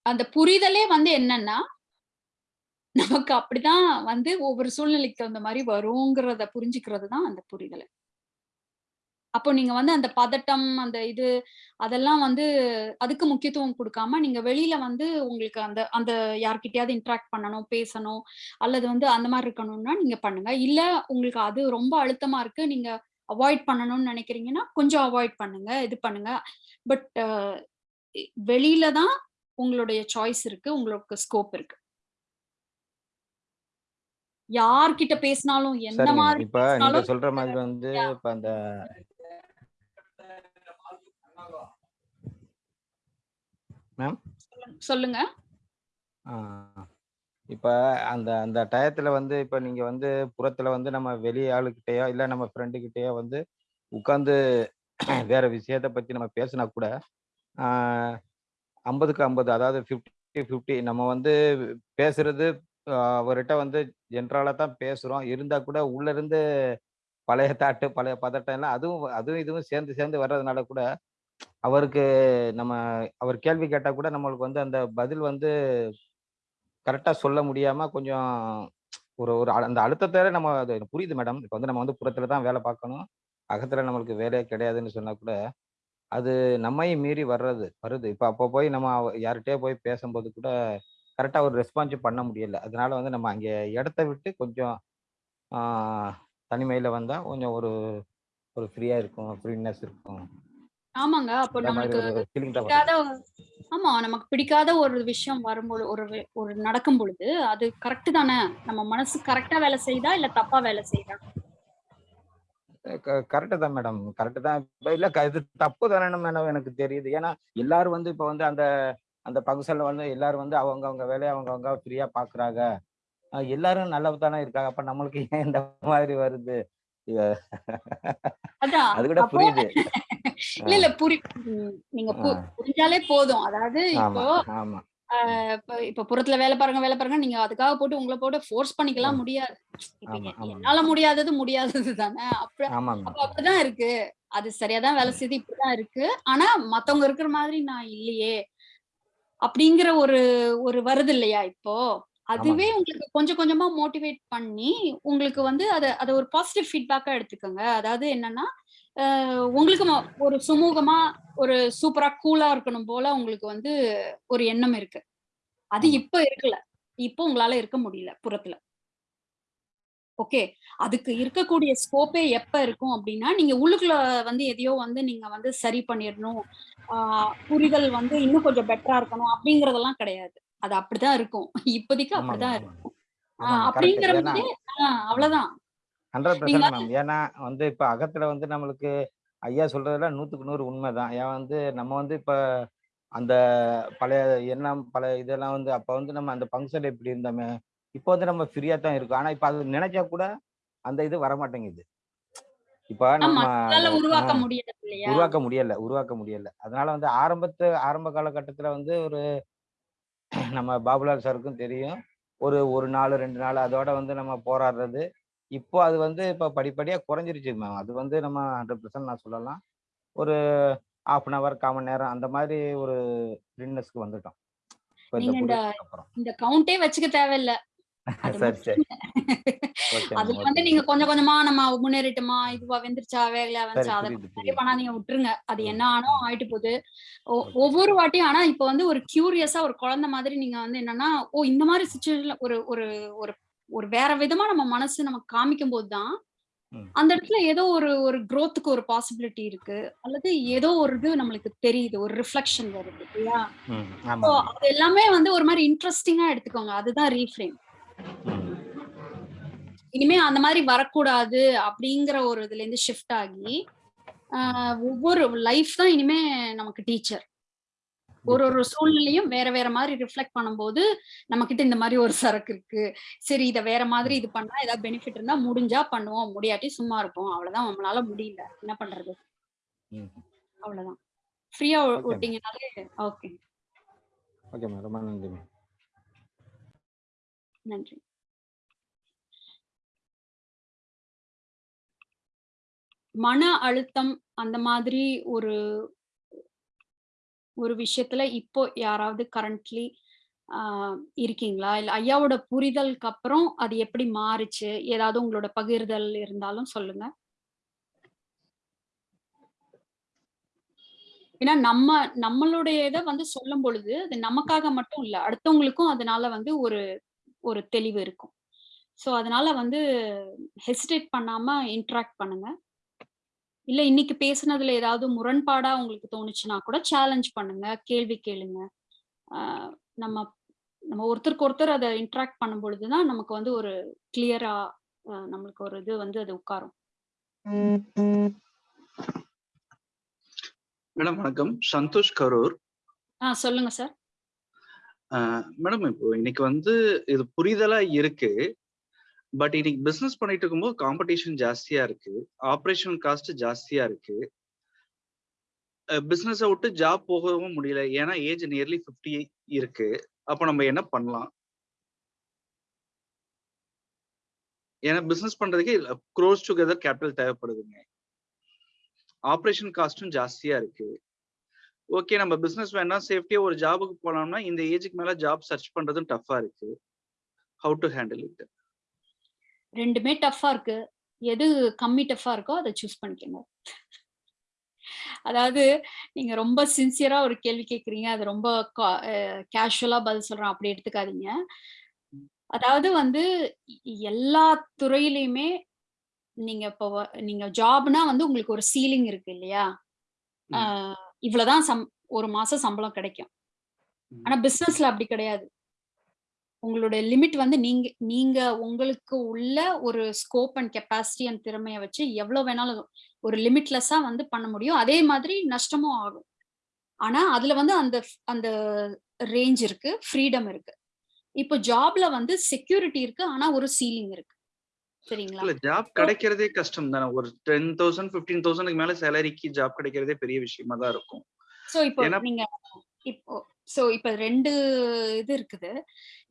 அந்த புரிதலே வந்து என்னன்னா நமக்கு அப்படிதான் வந்து ஒவ்வொரு சூழ்நிலைக்கு தகுந்த மாதிரி வருங்கிறத புரிஞ்சுக்கிறது தான் அந்த புரிதல். அப்போ நீங்க வந்து அந்த பதட்டம் அந்த இது அதெல்லாம் வந்து அதுக்கு முக்கியத்துவம் கொடுக்காம நீங்க வெளியில வந்து உங்களுக்கு அந்த அந்த யார்கிட்டயாவது இன்ட்ராக்ட் பண்ணணும் பேசணும் அல்லது வந்து அந்த மாதிரி இருக்கணும்னா நீங்க பண்ணுங்க. இல்ல உங்களுக்கு அது ரொம்ப அழுத்தமா இருக்கு நீங்க அவாய்ட் பண்ணணும்னு நினைக்கிறீங்கன்னா கொஞ்சம் அவாய்ட் பண்ணுங்க இது பண்ணுங்க. பட் வெளியில தான் உங்களுடைய சாய்ஸ் இருக்கு உங்களுக்கு ஸ்கோப் இருக்கு. யார்கிட்ட பேசினாலும் என்ன மாதிரி இப்ப நீங்க சொல்ற மாதிரி வந்து இப்ப அந்த மேம் சொல்லுங்க. இப்போ அந்த அந்த டயத்துல வந்து இப்போ நீங்க வந்து புறத்துல வந்து நம்ம வெளி ஆளுகிட்டயோ இல்லை நம்ம ஃப்ரெண்டு கிட்டயோ வந்து உட்காந்து வேற விஷயத்த பத்தி நம்ம பேசினா கூட ஐம்பதுக்கு ஐம்பது அதாவது ஃபிஃப்டி ஃபிஃப்டி நம்ம வந்து பேசுறது அவர்கிட்ட வந்து ஜென்ரலாக தான் பேசுறோம். இருந்தா கூட உள்ள இருந்து பழைய தாட்டு பழைய பதட்டம் எல்லாம் அதுவும் அதுவும் இதுவும் சேர்ந்து சேர்ந்து வர்றதுனால கூட அவருக்கு நம்ம அவர் கேள்வி கேட்டால் கூட நம்மளுக்கு வந்து அந்த பதில் வந்து கரெக்டாக சொல்ல முடியாமல் கொஞ்சம் ஒரு ஒரு அ- அந்த அழுத்தத்தை நம்ம அது புரியுது மேடம். இப்போ வந்து நம்ம வந்து புறத்தில் தான் வேலை பார்க்கணும். அகத்தில் நம்மளுக்கு வேலையே கிடையாதுன்னு சொன்னால் கூட அது நம்மையும் மீறி வர்றது வருது. இப்போ அப்போ போய் நம்ம அவ- போய் பேசும்போது கூட கரெக்டாக ஒரு ரெஸ்பான்ஸ் பண்ண முடியல. அதனால வந்து நம்ம அங்கே இடத்த விட்டு கொஞ்சம் தனிமையில் வந்தால் கொஞ்சம் ஒரு ஒரு ஃப்ரீயாக இருக்கும் ஃப்ரீனஸ் இருக்கும். ஆமாங்க. அப்போ நம்மளுக்கு பிடிக்காத ஆமா நமக்கு பிடிக்காத ஒரு விஷயம் வரும்பொழுது ஒரு ஒரு நடக்கும் பொழுது அது கரெக்ட் தானே? நம்ம மனசு கரெக்டா வேலை செய்யுதா இல்ல தப்பா வேலை செய்யுதா கரெக்டு தான் மேடம் கரெக்டு தான். இல்ல இது தப்பு தானே மேடம் எனக்கு தெரியுது. ஏன்னா எல்லாரும் வந்து இப்ப வந்து அந்த அந்த ஃபங்க்ஷன்ல வந்து எல்லாரும் வந்து அவங்க அவங்க வேலையை அவங்க அவங்க ஃப்ரீயா பாக்குறாங்க. எல்லாரும் நல்லது தானே இருக்காங்க. அப்ப நம்மளுக்கு ஏன் இந்த மாதிரி வருது? அது கூட புரியுது. இல்ல இல்ல புரி நீங்க. புரிஞ்சாலே போதும். அதாவது இப்போ இப்ப புறத்துல வேலை பாருங்க வேலை பாருங்க நீங்க அதுக்காக போட்டு உங்களை போட்டு ஃபோர்ஸ் பண்ணிக்கலாம். முடியாது. என்னால முடியாதது முடியாதது தானே. அப்ப ஆமாங்க. அப்ப அப்படிதான் இருக்கு. அது சரியாதான் வேலை செய்யுது இப்படிதான் இருக்கு. ஆனா மத்தவங்க இருக்கிற மாதிரி நான் இல்லையே அப்படிங்கிற ஒரு ஒரு வருது இல்லையா இப்போ? அதுவே. உங்களுக்கு கொஞ்சம் கொஞ்சமா மோட்டிவேட் பண்ணி உங்களுக்கு வந்து அதை அதை ஒரு பாசிட்டிவ் ஃபீட்பேக்கா எடுத்துக்கோங்க. அதாவது என்னன்னா உங்களுக்கு ஒரு சுமூகமா ஒரு சூப்பரா கூலா இருக்கணும் போல உங்களுக்கு வந்து ஒரு எண்ணம் இருக்கு. அது. இப்ப இருக்குல்ல இப்போ உங்களால இருக்க முடியல புறத்துல. ஓகே? அதுக்கு இருக்கக்கூடிய ஸ்கோப்பே எப்ப இருக்கும் அப்படின்னா நீங்க உள்ளுக்குள்ள வந்து எதையோ வந்து நீங்க வந்து சரி பண்ணிடணும். புரிதல் வந்து இன்னும் கொஞ்சம் பெட்டரா இருக்கணும் அப்படிங்கறதெல்லாம் கிடையாது. அது அப்படிதான் இருக்கும். இப்போதைக்கு அப்படிதான் இருக்கும். அப்படிங்கிற அவ்வளவுதான். ஏன்னா வந்து இப்ப அகத்துல வந்து நம்மளுக்கு ஐயா சொல்றதுல நூத்துக்கு நூறு உண்மைதான். ஏன் வந்து நம்ம வந்து இப்ப அந்த பழைய எண்ணம் பழைய இதெல்லாம் வந்து அப்ப வந்து நம்ம அந்த ஃபங்க்ஷன் எப்படி இருந்தோமே இப்போ வந்து நம்ம ஃப்ரீயா தான் இருக்கோம். ஆனா இப்ப அது நினைச்சா கூட அந்த இது வர மாட்டேங்குது இப்ப நம்ம உருவாக்க இல்லையா உருவாக்க முடியல உருவாக்க முடியல. அதனால வந்து ஆரம்பத்து ஆரம்ப காலகட்டத்துல வந்து ஒரு நம்ம பாபுலால் சாருக்கும் தெரியும். ஒரு ஒரு நாள் ரெண்டு நாள் அதோட வந்து நம்ம போராடுறது. இப்போ அது வந்து இப்போ படிப்படியாக குறைஞ்சிருச்சு மேம். அது வந்து நம்ம ஹண்ட்ரட் பர்சன்ட் நான் சொல்லலாம். ஒரு ஆஃப் அன் ஹவர் காமன் நேரம் அந்த மாதிரி ஒரு ஃப்ரீனஸ்க்கு வந்துட்டோம். இந்த கவுண்டே வச்சுக்க தேவையில்ல. சரி சரி. அதுல வந்து நீங்க கொஞ்சம் கொஞ்சமா நம்ம முன்னேறிட்டோமா இதுவா வெந்துருச்சா சரி வந்துச்சா அதை பண்ணாதீங்க விட்டுருங்க. அது என்ன ஆனோ ஆயிட்டு போகுது ஒவ்வொரு வாட்டியும் ஆனா இப்ப வந்து ஒரு கியூரியஸா ஒரு குழந்தை மாதிரி நீங்க வந்து என்னன்னா ஓ இந்த மாதிரி சுச்சுவேஷன்ல ஒரு ஒரு ஒரு ஒரு வேற விதமா நம்ம மனசு நமக்கு காமிக்கும் போதுதான் அந்த இடத்துல ஏதோ ஒரு ஒரு growth-க்கு ஒரு பாசிபிலிட்டி இருக்கு. அல்லது ஏதோ ஒரு இது நம்மளுக்கு தெரியுது ஒரு ரிஃப்ளெக்ஷன் வருது இல்லையா? அது எல்லாமே வந்து ஒரு மாதிரி இன்ட்ரெஸ்டிங்கா எடுத்துக்கோங்க. அதுதான் ரீஃப்ரேம் இனிமே அந்த மாதிரி வரக்கூடாது அப்படிங்கிற ஒரு இதுல இருந்து ஷிஃப்ட் ஆகி ஒவ்வொரு லைஃப் தான் இனிமே நமக்கு டீச்சர் ஒரு ஒரு சூழ்நிலையும் வேற வேற மாதிரி ரிஃப்ளெக்ட் பண்ணும்போது நம்ம கிட்ட இந்த மாதிரி ஒரு சரக்கு இருக்கு. சரி இதை வேற மாதிரி இது பண்ணா ஏதாவது பெனிஃபிட் இருந்தா முடிஞ்சா பண்ணுவோம். முடியாட்டி சும்மா இருப்போம். அவ்வளவுதான். நம்மளால முடியல. என்ன பண்றது? அவ்வளவுதான். ஃப்ரீயா விட்டீங்கனாலே ஓகே ஓகே மேம் ரொம்ப நன்றி மேம் நன்றி. மன அழுத்தம் அந்த மாதிரி ஒரு ஒரு விஷயத்துல இப்போ யாராவது கரண்ட்லி ஆஹ் இருக்கீங்களா? இல்ல ஐயாவோட புரிதலுக்கு அப்புறம் அது எப்படி மாறுச்சு? ஏதாவது உங்களோட பகிர்தல் இருந்தாலும் சொல்லுங்க. ஏன்னா நம்ம நம்மளுடைய இதை வந்து சொல்லும் பொழுது அது நமக்காக மட்டும் இல்ல அடுத்தவங்களுக்கும் அதனால வந்து ஒரு ஒரு தெளிவு இருக்கும். ஸோ அதனால வந்து ஹெசிடேட் பண்ணாம இன்ட்ராக்ட் பண்ணுங்க. இல்ல இன்னைக்கு பேசுனதுல ஏதாவது முரண்பாடா உங்களுக்கு தோணுச்சுன்னா கூட சேலஞ்ச் பண்ணுங்க கேள்வி கேளுங்க. நம்ம நம்ம ஒருத்தருக்கு ஒருத்தர் அதை இன்ட்ராக்ட் பண்ணும் பொழுதுதான் நமக்கு வந்து ஒரு கிளியரா நம்மளுக்கு ஒரு இது வந்து அது உட்காரும். மேடம் வணக்கம். சந்தோஷ் கரூர். ஆ சொல்லுங்க சார். மேடம் இப்போ இன்னைக்கு வந்து இது புரிதலா இருக்கு. பட் இன்னைக்கு பிசினஸ் பண்ணிட்டு இருக்கும்போது காம்படிஷன் ஜாஸ்தியா இருக்கு. ஆப்ரேஷன் காஸ்ட் ஜாஸ்தியா இருக்கு. பிசினஸை விட்டு ஜாப் போகவும் முடியல. ஏன்னா ஏஜ் நியர்லி ஃபிஃப்டி இருக்கு. அப்போ நம்ம என்ன பண்ணலாம்? ஏன்னா பிசினஸ் பண்றதுக்கு க்ரோஸ் டுகெதர் கேபிட்டல் தேவைப்படுதுங்க. ஆப்ரேஷன் காஸ்டும் ஜாஸ்தியா இருக்கு. ஓகே நம்ம பிசினஸ் வேணா சேஃப்டியா ஒரு ஜாபுக்கு போனோம்னா இந்த ஏஜுக்கு மேல ஜாப் சர்ச் பண்றதும் டஃபா இருக்கு. ஹவு டு ஹேண்டில் இட் ரெண்டுமே டஃப்பா இருக்கு. எது கம்மி டஃப்பா இருக்கோ அதை சூஸ் பண்ணிக்கோங்க. அதாவது நீங்க ரொம்ப சின்சியரா ஒரு கேள்வி கேக்குறீங்க. அது ரொம்ப கேஷுவலா பதில் சொல்றேன். அப்படி எடுத்துக்காதீங்க. அதாவது வந்து எல்லா துறையிலையுமே நீங்க இப்போ நீங்க ஜாப்னா வந்து உங்களுக்கு ஒரு சீலிங் இருக்கு இல்லையா? இவ்வளவுதான் சம் ஒரு மாசம் சம்பளம் கிடைக்கும். ஆனா பிசினஸ்ல அப்படி கிடையாது. உங்களுடைய லிமிட் வந்து நீங்க நீங்க உங்களுக்கு உள்ள ஒரு ஸ்கோப் அண்ட் கெப்பாசிட்டி அண்ட் திறமையை வச்சு எவ்வளவு வேணாலும் ஒரு லிமிட்லெஸ்ஸா வந்து பண்ண முடியும். அதே மாதிரி நஷ்டமும் ஆகும். ஆனா அதுல வந்து அந்த அந்த ரேஞ்ச் இருக்கு ஃப்ரீடம் இருக்கு. இப்போ ஜாப்ல வந்து செக்யூரிட்டி இருக்கு ஆனா ஒரு சீலிங் இருக்கு. சரிங்களா? ஜாப் கிடைக்கிறதே கஷ்டம் தானே ஒரு டென் தௌசண்ட் பிப்டீன் தௌசண்ட்க்கு மேல சேலரிக்கு ஜாப் கிடைக்கிறதே பெரிய விஷயமா தான் இருக்கும். சோ இப்போ நீங்க இப்போ சோ இப்ப ரெண்டு இது இருக்குது.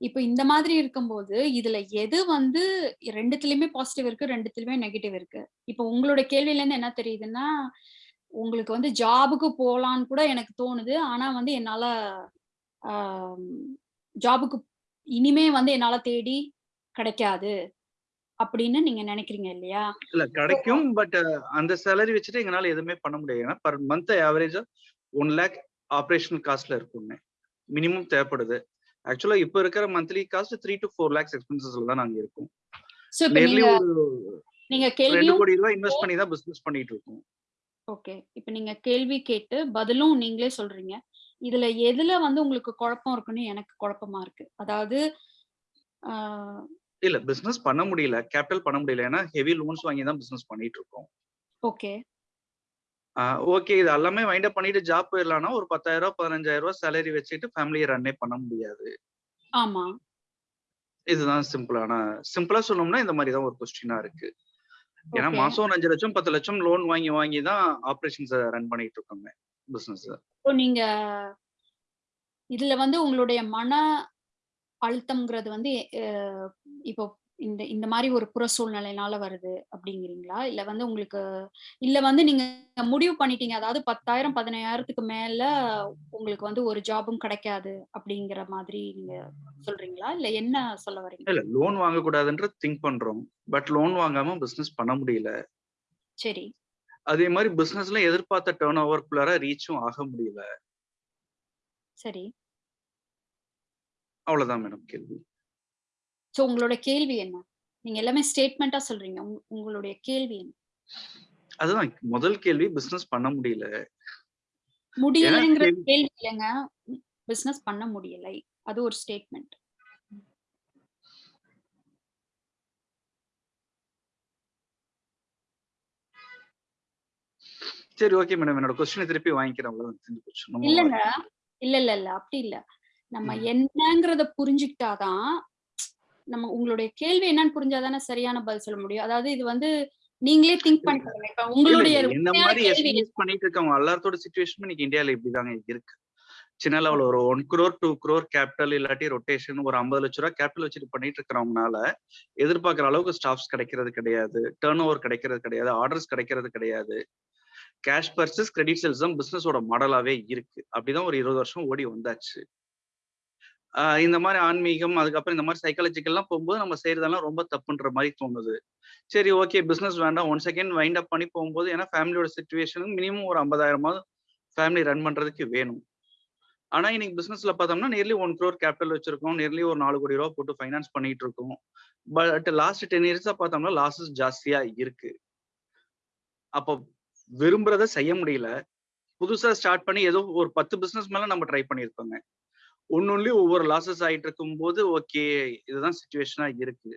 இப்ப இந்த மாதிரி இருக்கும்போது இதுல எது வந்து ரெண்டுத்துலயுமே பாசிட்டிவ் இருக்கு ரெண்டுத்துலயுமே நெகட்டிவ் இருக்கு? இப்ப உங்களோட கேள்வியில இருந்து என்ன தெரியுதுன்னா உங்களுக்கு வந்து ஜாபுக்கு போலான்னு கூட எனக்கு தோணுது. ஆனா வந்து என்னால ஜாபுக்கு இனிமே வந்து என்னால தேடி கிடைக்காது அப்படின்னு நீங்க நினைக்கிறீங்க இல்லையா? இல்ல கிடைக்கும். பட் அந்த சேலரி வச்சுட்டு எங்களால எதுவுமே பண்ண முடியாது. ஏன்னா பர் மந்த் ஆவரேஜா ஒன் லேக் ஆப்ரேஷனல் காஸ்ட்ல இருக்குங்க மினிமம் தேவைப்படுது. ஆக்சுவலா இப்ப இருக்கிற monthly cost three to four lakhs எக்ஸ்பென்சஸ்ல தான் நாங்க இருக்கோம். நியர்லி நீங்க ஒரு நீங்க ரெண்டு கோடி ரூபாய் இன்வெஸ்ட் பண்ணி தான் பிசினஸ் பண்ணிட்டு இருக்கோம். ஓகே இப்ப நீங்க கேள்வி கேட்டு பதிலும் நீங்களே சொல்றீங்க. இதுல எதுல வந்து உங்களுக்கு குழப்பம் இருக்குன்னு எனக்கு குழப்பமா இருக்கு. அதாவது இல்ல பிசினஸ் பண்ண முடியல. கேபிட்டல் பண்ண முடியல. ஏன்னா ஹெவி லோன்ஸ் வாங்கி தான் பிசினஸ் பண்ணிட்டு இருக்கோம். Okay okay. இது எல்லாமே வைண்ட் அப் பண்ணிட்டு ஜாப் போயிடலாம்னா ஒரு பத்தாயிரம் ரூபாய் பதினஞ்சாயிரம் ரூபாய் சேலரி வச்சுட்டு ஃபேமிலியை ரன்னே பண்ண முடியாது. ஆமா. இதுதான் சிம்பிளான சிம்பிளா சொல்லணும்னா இந்த மாதிரி தான் ஒரு கொஸ்டினா இருக்கு. ஏன்னா. மாசம் ஒரு அஞ்சு லட்சம் பத்து லட்சம் லோன் வாங்கி வாங்கி தான் ஆபரேஷன்ஸ் ரன் பண்ணிட்டு இருக்கோங்க பிசினஸ் இப்போ நீங்க இதுல வந்து உங்களுடைய மன அழுத்தம்ங்கிறது வந்து இப்போ இந்த இந்த மாதிரி ஒரு புற சூழ்நிலைனால வருது அப்படிங்கிறீங்களா? இல்ல வந்து உங்களுக்கு இல்ல வந்து நீங்க முடிவு பண்ணிட்டீங்க. அதாவது பத்தாயிரம் பதினாயிரத்துக்கு மேல உங்களுக்கு வந்து ஒரு ஜாபும் கிடைக்காது அப்படிங்கிற மாதிரி நீங்க சொல்றீங்களா? இல்ல என்ன சொல்ல வரீங்க? இல்ல லோன் வாங்க கூடாதுன்ற திங்க் பண்றோம். பட் லோன் வாங்காம பிசினஸ் பண்ண முடியல. சரி. அதே மாதிரி பிசினஸ்ல எதிர்பார்த்த டேர்ன் ஓவர்குள்ளார ரீச்சும் ஆக முடியல. சரி. அவ்வளவுதான் மேடம் கேள்வி. சோ உங்களோட கேள்வி என்ன? நீங்க எல்லாமே ஸ்டேட்மெண்டா சொல்றீங்க. உங்க- உங்களுடைய கேள்வி என்ன? அதுதான் முதல் கேள்வி பிசினஸ் பண்ண முடியல. முடியலைங்கிற கேள்வி- இல்லைங்க. பிசினஸ் பண்ண முடியலை. அது ஒரு ஸ்டேட்மெண்ட் சரி ஓகே மேடம் என்னோட கொஸ்டினை திருப்பி வாங்கிக்கிறேன். இல்லங்க. இல்ல இல்ல இல்ல. அப்படி இல்ல. நம்ம. என்னங்கறத புரிஞ்சுக்கிட்டாதான் நம்ம உங்களுடைய கேள்வி என்னன்னு புரிஞ்சாதானே சரியான பதில் சொல்ல முடியும். அதாவது இது வந்து நீங்களே திங்க் பண்ணிக்கோங்க. இப்ப உங்களுடைய உண்மையான மாதிரி எஸ்பிஎஸ் பண்ணிட்டு இருக்கவங்க? எல்லாத்தோட சுச்சுவேஷன் இன்னைக்கு இந்தியால இப்படிதாங்க இருக்கு. சின்ன லெவல் ஒரு one crore two crore capital இல்லாட்டி ரொட்டேஷன் ஒரு ஐம்பது லட்ச ரூபா கேபிட்டல் வச்சுட்டு பண்ணிட்டு இருக்கிறவங்கனால எதிர்பார்க்குற அளவுக்கு ஸ்டாஃப்ஸ் கிடைக்கிறது கிடையாது. டேர்ன் ஓவர் கிடைக்கிறது கிடையாது. ஆர்டர்ஸ் கிடைக்கிறது கிடையாது. கேஷ் பர்சஸ் கிரெடிட் சேல்ஸ் தான் பிசினஸோட மாடலாவே இருக்கு. அப்படிதான் ஒரு இருபது வருஷம் ஓடி வந்தாச்சு. இந்த மாதிரி ஆன்மீகம் அதுக்கப்புறம் இந்த மாதிரி சைக்காலஜிக்கல்லாம் போகும்போது நம்ம செய்யறதெல்லாம் ரொம்ப தப்புன்ற மாதிரி தோணுது. சரி ஓகே பிஸ்னஸ் வேண்டாம். ஒன் செகண்ட் வைண்ட் அப் பண்ணி போகும்போது ஏன்னா ஃபேமிலியோட சுச்சுவேஷனுக்கு மினிமம் ஒரு ஐம்பதாயிரமாவது ஃபேமிலி ரன் பண்றதுக்கு வேணும். ஆனா இன்னைக்கு பிசினஸ்ல பார்த்தோம்னா நியர்லி ஒன் க்ரோர் கேபிட்டல் வச்சிருக்கோம். நியர்லி ஒரு நாலு கோடி ரூபா போட்டு ஃபைனான்ஸ் பண்ணிட்டு இருக்கோம். பட் லாஸ்ட் டென் இயர்ஸா பார்த்தோம்னா லாஸஸ் ஜாஸ்தியா இருக்கு. அப்போ விரும்புறத செய்ய முடியல. புதுசா ஸ்டார்ட் பண்ணி ஏதோ ஒரு பத்து பிசினஸ் மேல நம்ம ட்ரை பண்ணியிருக்கோங்க ஒன்னொன்லி ஒவ்வொரு லாசஸ் ஆயிட்டு இருக்கும்போது ஓகே இதுதான் சுச்சுவேஷனா இருக்கு.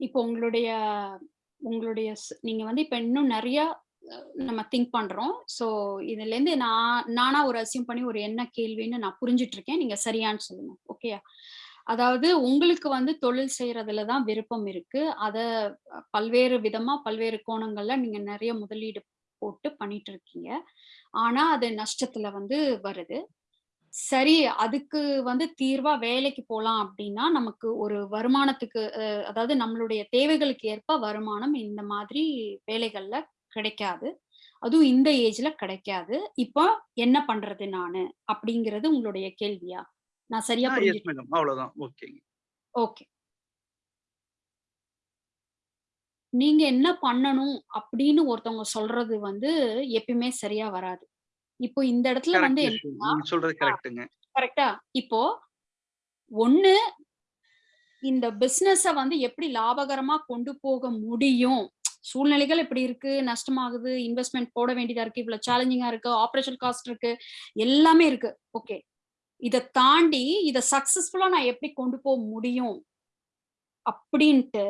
இப்போ உங்களுடைய உங்களுடைய நீங்க வந்து இப்ப இன்னும் நிறைய நம்ம திங்க் பண்றோம். சோ இதுல இருந்து நான் நானா ஒரு அசியம் பண்ணி ஒரு என்ன கேள்வின்னு நான் புரிஞ்சிட்டு இருக்கேன் நீங்க சரியான்னு சொல்லுங்க. ஓகேயா அதாவது உங்களுக்கு வந்து தொழில் செய்யறதுல தான் விருப்பம் இருக்கு. அத பல்வேறு விதமா பல்வேறு கோணங்கள்ல நீங்க நிறைய முதலீடு போட்டு பண்ணிட்டு இருக்கீங்க ஆனா அது நஷ்டத்துல வந்து வருது. சரி அதுக்கு வந்து தீர்வா வேலைக்கு போலாம் அப்படின்னா நமக்கு ஒரு வருமானத்துக்கு அதாவது நம்மளுடைய தேவைகளுக்கு ஏற்ப வருமானம் இந்த மாதிரி வேலைகள்ல கிடைக்காது. அதுவும் இந்த ஏஜ்ல கிடைக்காது. இப்போ என்ன பண்றது நானு? அப்படிங்கிறது உங்களுடைய கேள்வியா? நான் சரியா அவ்வளவுதான். Okay okay. நீங்க என்ன பண்ணணும் அப்படின்னு ஒருத்தவங்க சொல்றது வந்து எப்பயுமே சரியா வராது. இப்போ இந்த இடத்துல வந்து சொல்றது கரெக்ட்டுங்க. கரெக்டா இப்போ ஒண்ணு இந்த பிசினஸ வந்து எப்படி லாபகரமா கொண்டு போக முடியும்? சூழ்நிலைகள் இப்படி இருக்கு நஷ்டமாகுது இன்வெஸ்ட்மெண்ட் போட வேண்டியதா இருக்கு இவ்வளவு சேலஞ்சிங்கா இருக்கு ஆபரேஷன் காஸ்ட் இருக்கு எல்லாமே இருக்கு. ஓகே இத தாண்டி இத சக்சஸ்ஃபுல்லா நான் எப்படி கொண்டு போக முடியும்? அப்படின்ட்டு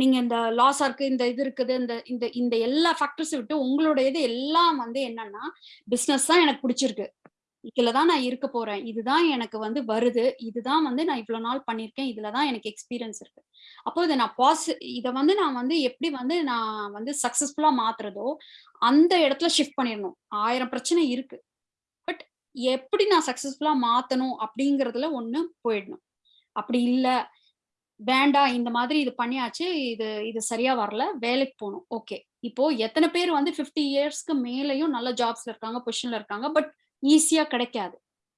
நீங்க இந்த லாஸ் இருக்கு இந்த இது இருக்குது இந்த இந்த இந்த எல்லா ஃபேக்டர்ஸ் விட்டு உங்களோட இது எல்லாம் வந்து என்னன்னா பிசினஸ் தான் எனக்கு பிடிச்சிருக்கு. இதுலதான் நான் இருக்க போறேன். இதுதான் எனக்கு வந்து வருது. இதுதான் வந்து நான் இவ்வளவு நாள் பண்ணிருக்கேன் இதுலதான் எனக்கு எக்ஸ்பீரியன்ஸ் இருக்கு. அப்போ இதை நான் பாசி இதை வந்து நான் வந்து எப்படி வந்து நான் வந்து சக்சஸ்ஃபுல்லா மாத்துறதோ அந்த இடத்துல ஷிஃப்ட் பண்ணிடணும். ஆயிரம் பிரச்சனை இருக்கு. பட் எப்படி நான் சக்சஸ்ஃபுல்லா மாத்தணும் அப்படிங்கறதுல ஒண்ணு போயிடணும். அப்படி இல்லை. வேண்டாம் இந்த மாதிரி இது பண்ணியாச்சு இது இது சரியா வரல வேலைக்கு போகணும். ஓகே இப்போ எத்தனை பேர் வந்து 50 இயர்ஸ்க்கு மேலயும் நல்ல ஜாப்ஸ்ல இருக்காங்க பொசிஷன்ல இருக்காங்க பட் ஈஸியா கிடைக்காது.